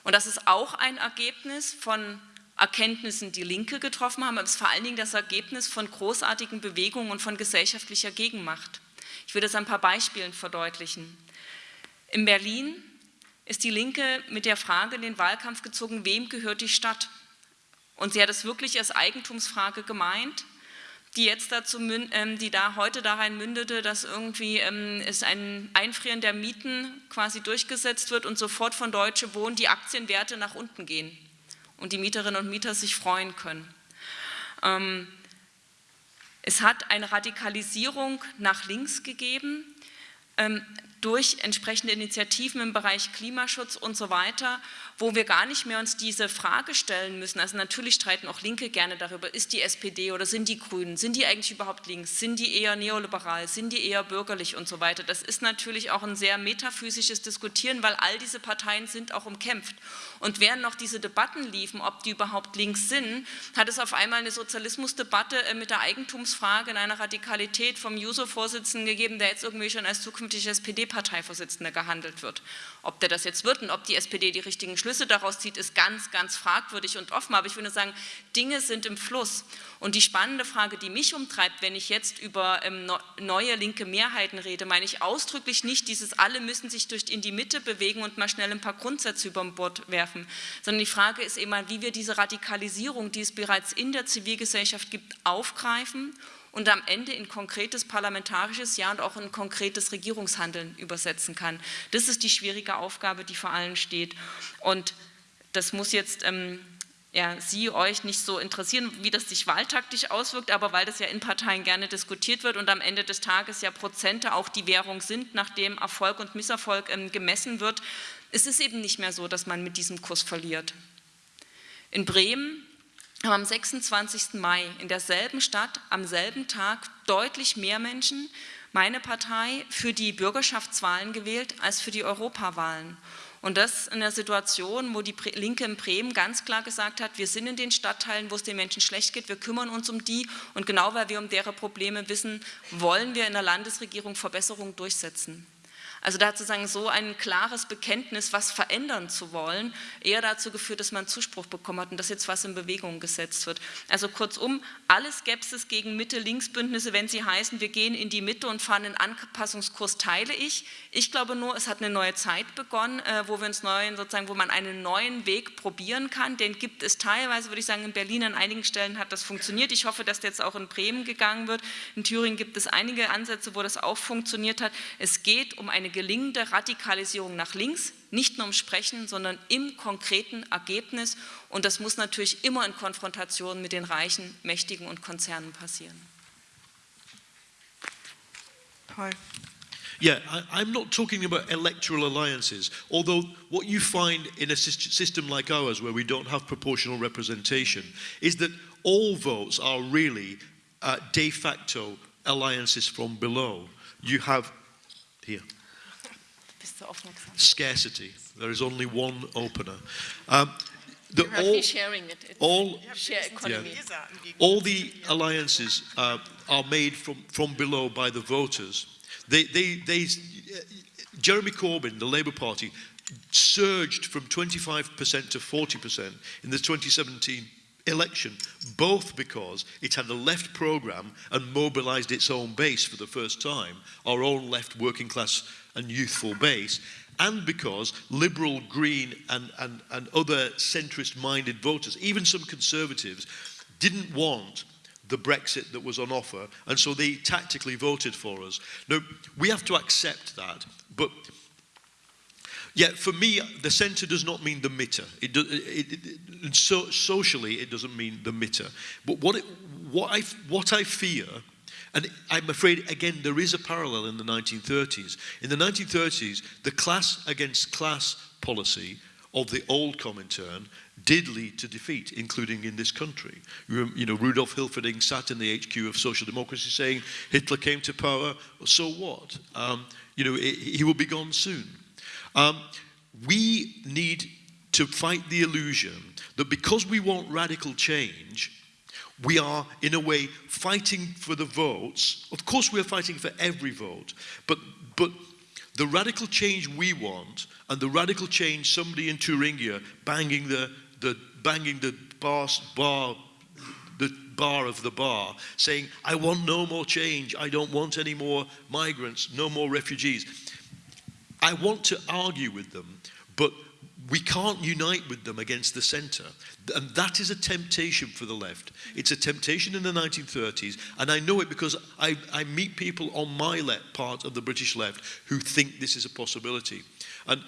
Und das ist auch ein Ergebnis von Erkenntnissen, die Linke getroffen haben, aber es ist vor allen Dingen das Ergebnis von großartigen Bewegungen und von gesellschaftlicher Gegenmacht. Ich will das ein paar Beispielen verdeutlichen. In Berlin ist die Linke mit der Frage in den Wahlkampf gezogen, wem gehört die Stadt? Und sie hat es wirklich als Eigentumsfrage gemeint die jetzt dazu, ähm, die da heute darin mündete, dass irgendwie ähm, es ein Einfrieren der Mieten quasi durchgesetzt wird und sofort von Deutsche Wohnen die Aktienwerte nach unten gehen und die Mieterinnen und Mieter sich freuen können. Ähm, es hat eine Radikalisierung nach links gegeben, durch entsprechende Initiativen im Bereich Klimaschutz und so weiter, wo wir gar nicht mehr uns diese Frage stellen müssen. Also natürlich streiten auch Linke gerne darüber, ist die SPD oder sind die Grünen, sind die eigentlich überhaupt links, sind die eher neoliberal, sind die eher bürgerlich und so weiter. Das ist natürlich auch ein sehr metaphysisches Diskutieren, weil all diese Parteien sind auch umkämpft. Und während noch diese Debatten liefen, ob die überhaupt links sind, hat es auf einmal eine Sozialismusdebatte äh, mit der Eigentumsfrage in einer Radikalität vom Juso-Vorsitzenden gegeben, der jetzt irgendwie schon als zukünftiger SPD SPD-Parteivorsitzender gehandelt wird. Ob der das jetzt wird und ob die SPD die richtigen Schlüsse daraus zieht, ist ganz, ganz fragwürdig und offen. Aber ich würde sagen, Dinge sind im Fluss. Und die spannende Frage, die mich umtreibt, wenn ich jetzt über ähm, neue linke Mehrheiten rede, meine ich ausdrücklich nicht dieses, alle müssen sich durch in die Mitte bewegen und mal schnell ein paar Grundsätze über Bord werfen, sondern die Frage ist immer, wie wir diese Radikalisierung, die es bereits in der Zivilgesellschaft gibt, aufgreifen und am Ende in konkretes parlamentarisches Ja und auch in konkretes Regierungshandeln übersetzen kann. Das ist die schwierige Aufgabe, die vor allen steht. Und das muss jetzt ähm, ja, Sie, euch nicht so interessieren, wie das sich wahltaktisch auswirkt, aber weil das ja in Parteien gerne diskutiert wird und am Ende des Tages ja Prozente auch die Währung sind, nachdem Erfolg und Misserfolg ähm, gemessen wird, ist es eben nicht mehr so, dass man mit diesem Kurs verliert. In Bremen haben am 26. Mai in derselben Stadt am selben Tag deutlich mehr Menschen meine Partei für die Bürgerschaftswahlen gewählt als für die Europawahlen. Und das in der Situation, wo die Linke in Bremen ganz klar gesagt hat, wir sind in den Stadtteilen, wo es den Menschen schlecht geht, wir kümmern uns um die und genau weil wir um deren Probleme wissen, wollen wir in der Landesregierung Verbesserungen durchsetzen. Also da hat sozusagen so ein klares Bekenntnis, was verändern zu wollen, eher dazu geführt, dass man Zuspruch bekommen hat und dass jetzt was in Bewegung gesetzt wird. Also kurzum, alle Skepsis gegen Mitte-Links-Bündnisse, wenn sie heißen, wir gehen in die Mitte und fahren einen Anpassungskurs, teile ich. Ich glaube nur, es hat eine neue Zeit begonnen, äh, wo wir uns neuen, sozusagen, wo man einen neuen Weg probieren kann. Den gibt es teilweise, würde ich sagen, in Berlin an einigen Stellen hat das funktioniert. Ich hoffe, dass jetzt auch in Bremen gegangen wird. In Thüringen gibt es einige Ansätze, wo das auch funktioniert hat. Es geht um eine gelingende Radikalisierung nach links, nicht nur im Sprechen, sondern im konkreten Ergebnis. Und das muss natürlich immer in Konfrontation mit den Reichen, Mächtigen und Konzernen passieren. Paul. Yeah, I, am not talking about electoral alliances, although what you find in a system like ours, where we don't have proportional representation, is that all votes are really uh, de facto alliances from below. You have here scarcity. There is only one opener. Um, the, all, sharing it. All, share economy. Yeah, all the alliances uh, are made from, from below by the voters. They, they, they, Jeremy Corbyn, the Labour Party, surged from 25% to 40% in the 2017 election, both because it had a left programme and mobilised its own base for the first time, our own left working class and youthful base, and because liberal, green, and, and, and other centrist minded voters, even some conservatives, didn't want the Brexit that was on offer, and so they tactically voted for us. Now, we have to accept that, but yeah, for me, the centre does not mean the Mitte. It, do, it, it, so, socially, it doesn't mean the Mitte. But what, what, I, what I fear and I'm afraid, again, there is a parallel in the 1930s. In the 1930s, the class against class policy of the old Comintern did lead to defeat, including in this country. You know, Rudolf Hilferding sat in the HQ of social democracy saying Hitler came to power, so what? Um, you know, he will be gone soon. Um, we need to fight the illusion that because we want radical change, we are, in a way, fighting for the votes. Of course, we're fighting for every vote, but, but the radical change we want and the radical change somebody in Thuringia banging the, the, banging the bar, bar, the bar of the bar, saying, I want no more change, I don't want any more migrants, no more refugees. I want to argue with them, but we can't unite with them against the centre. And that is a temptation for the left. It's a temptation in the 1930s, and I know it because I, I meet people on my left, part of the British left who think this is a possibility. And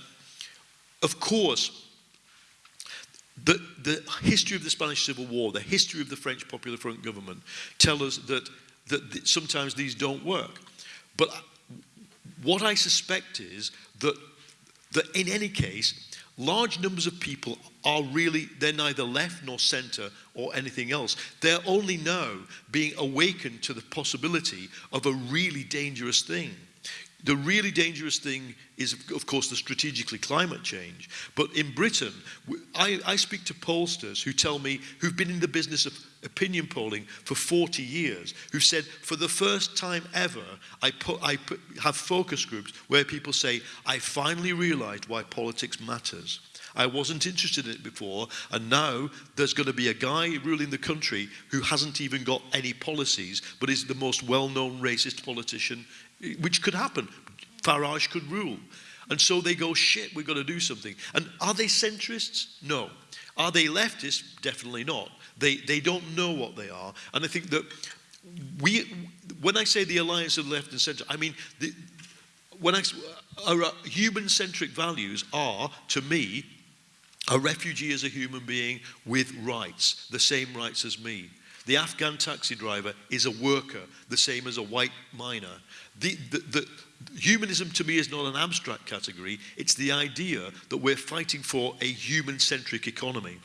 of course, the, the history of the Spanish Civil War, the history of the French Popular Front government tell us that, that sometimes these don't work. But uh, what I suspect is that, that in any case, large numbers of people are really, they're neither left nor center or anything else. They're only now being awakened to the possibility of a really dangerous thing. The really dangerous thing is, of course, the strategically climate change. But in Britain, I, I speak to pollsters who tell me, who've been in the business of opinion polling for 40 years, who've said, for the first time ever, I, put, I put, have focus groups where people say, I finally realized why politics matters. I wasn't interested in it before, and now there's going to be a guy ruling the country who hasn't even got any policies, but is the most well-known racist politician, which could happen. Farage could rule. And so they go, shit, we've got to do something. And are they centrists? No. Are they leftists? Definitely not. They, they don't know what they are. And I think that we, when I say the alliance of left and centre, I mean, the, when I, our uh, human-centric values are, to me, a refugee is a human being with rights, the same rights as me. The Afghan taxi driver is a worker, the same as a white miner. The, the, the, humanism to me is not an abstract category, it's the idea that we're fighting for a human-centric economy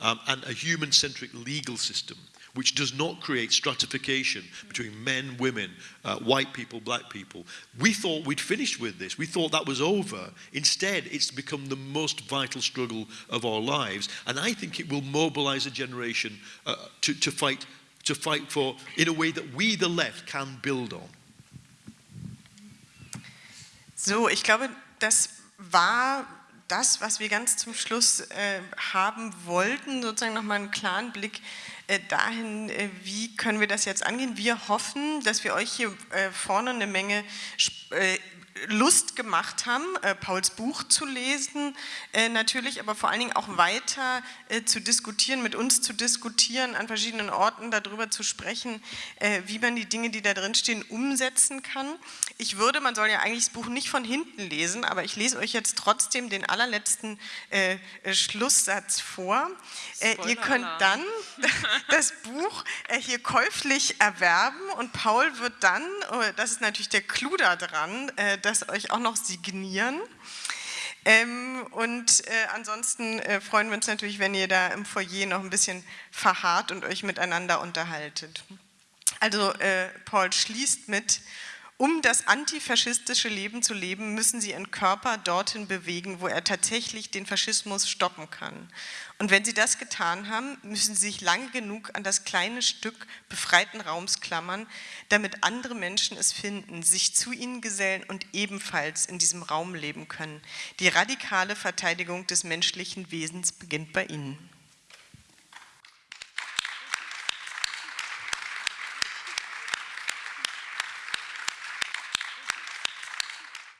um, and a human-centric legal system which does not create stratification between men, women, uh, white people, black people. We thought we'd finished with this. We thought that was over. Instead, it's become the most vital struggle of our lives. And I think it will mobilize a generation uh, to, to, fight, to fight for in a way that we, the left, can build on. So, ich glaube, das war das, was wir ganz zum Schluss äh, haben wollten, sozusagen nochmal einen klaren Blick dahin, äh, wie können wir das jetzt angehen. Wir hoffen, dass wir euch hier äh, vorne eine Menge Lust gemacht haben, äh, Pauls Buch zu lesen, äh, natürlich, aber vor allen Dingen auch weiter äh, zu diskutieren, mit uns zu diskutieren, an verschiedenen Orten darüber zu sprechen, äh, wie man die Dinge, die da drin stehen, umsetzen kann. Ich würde, man soll ja eigentlich das Buch nicht von hinten lesen, aber ich lese euch jetzt trotzdem den allerletzten äh, äh, Schlusssatz vor. ihr könnt dann das Buch hier käuflich erwerben und Paul wird dann, oh, das ist natürlich der Clou da dran, das euch auch noch signieren. Ähm, und äh, ansonsten äh, freuen wir uns natürlich, wenn ihr da im Foyer noch ein bisschen verharrt und euch miteinander unterhaltet. Also äh, Paul schließt mit, um das antifaschistische Leben zu leben, müssen sie ihren Körper dorthin bewegen, wo er tatsächlich den Faschismus stoppen kann. Und wenn sie das getan haben, müssen sie sich lange genug an das kleine Stück befreiten Raums klammern, damit andere Menschen es finden, sich zu ihnen gesellen und ebenfalls in diesem Raum leben können. Die radikale Verteidigung des menschlichen Wesens beginnt bei ihnen.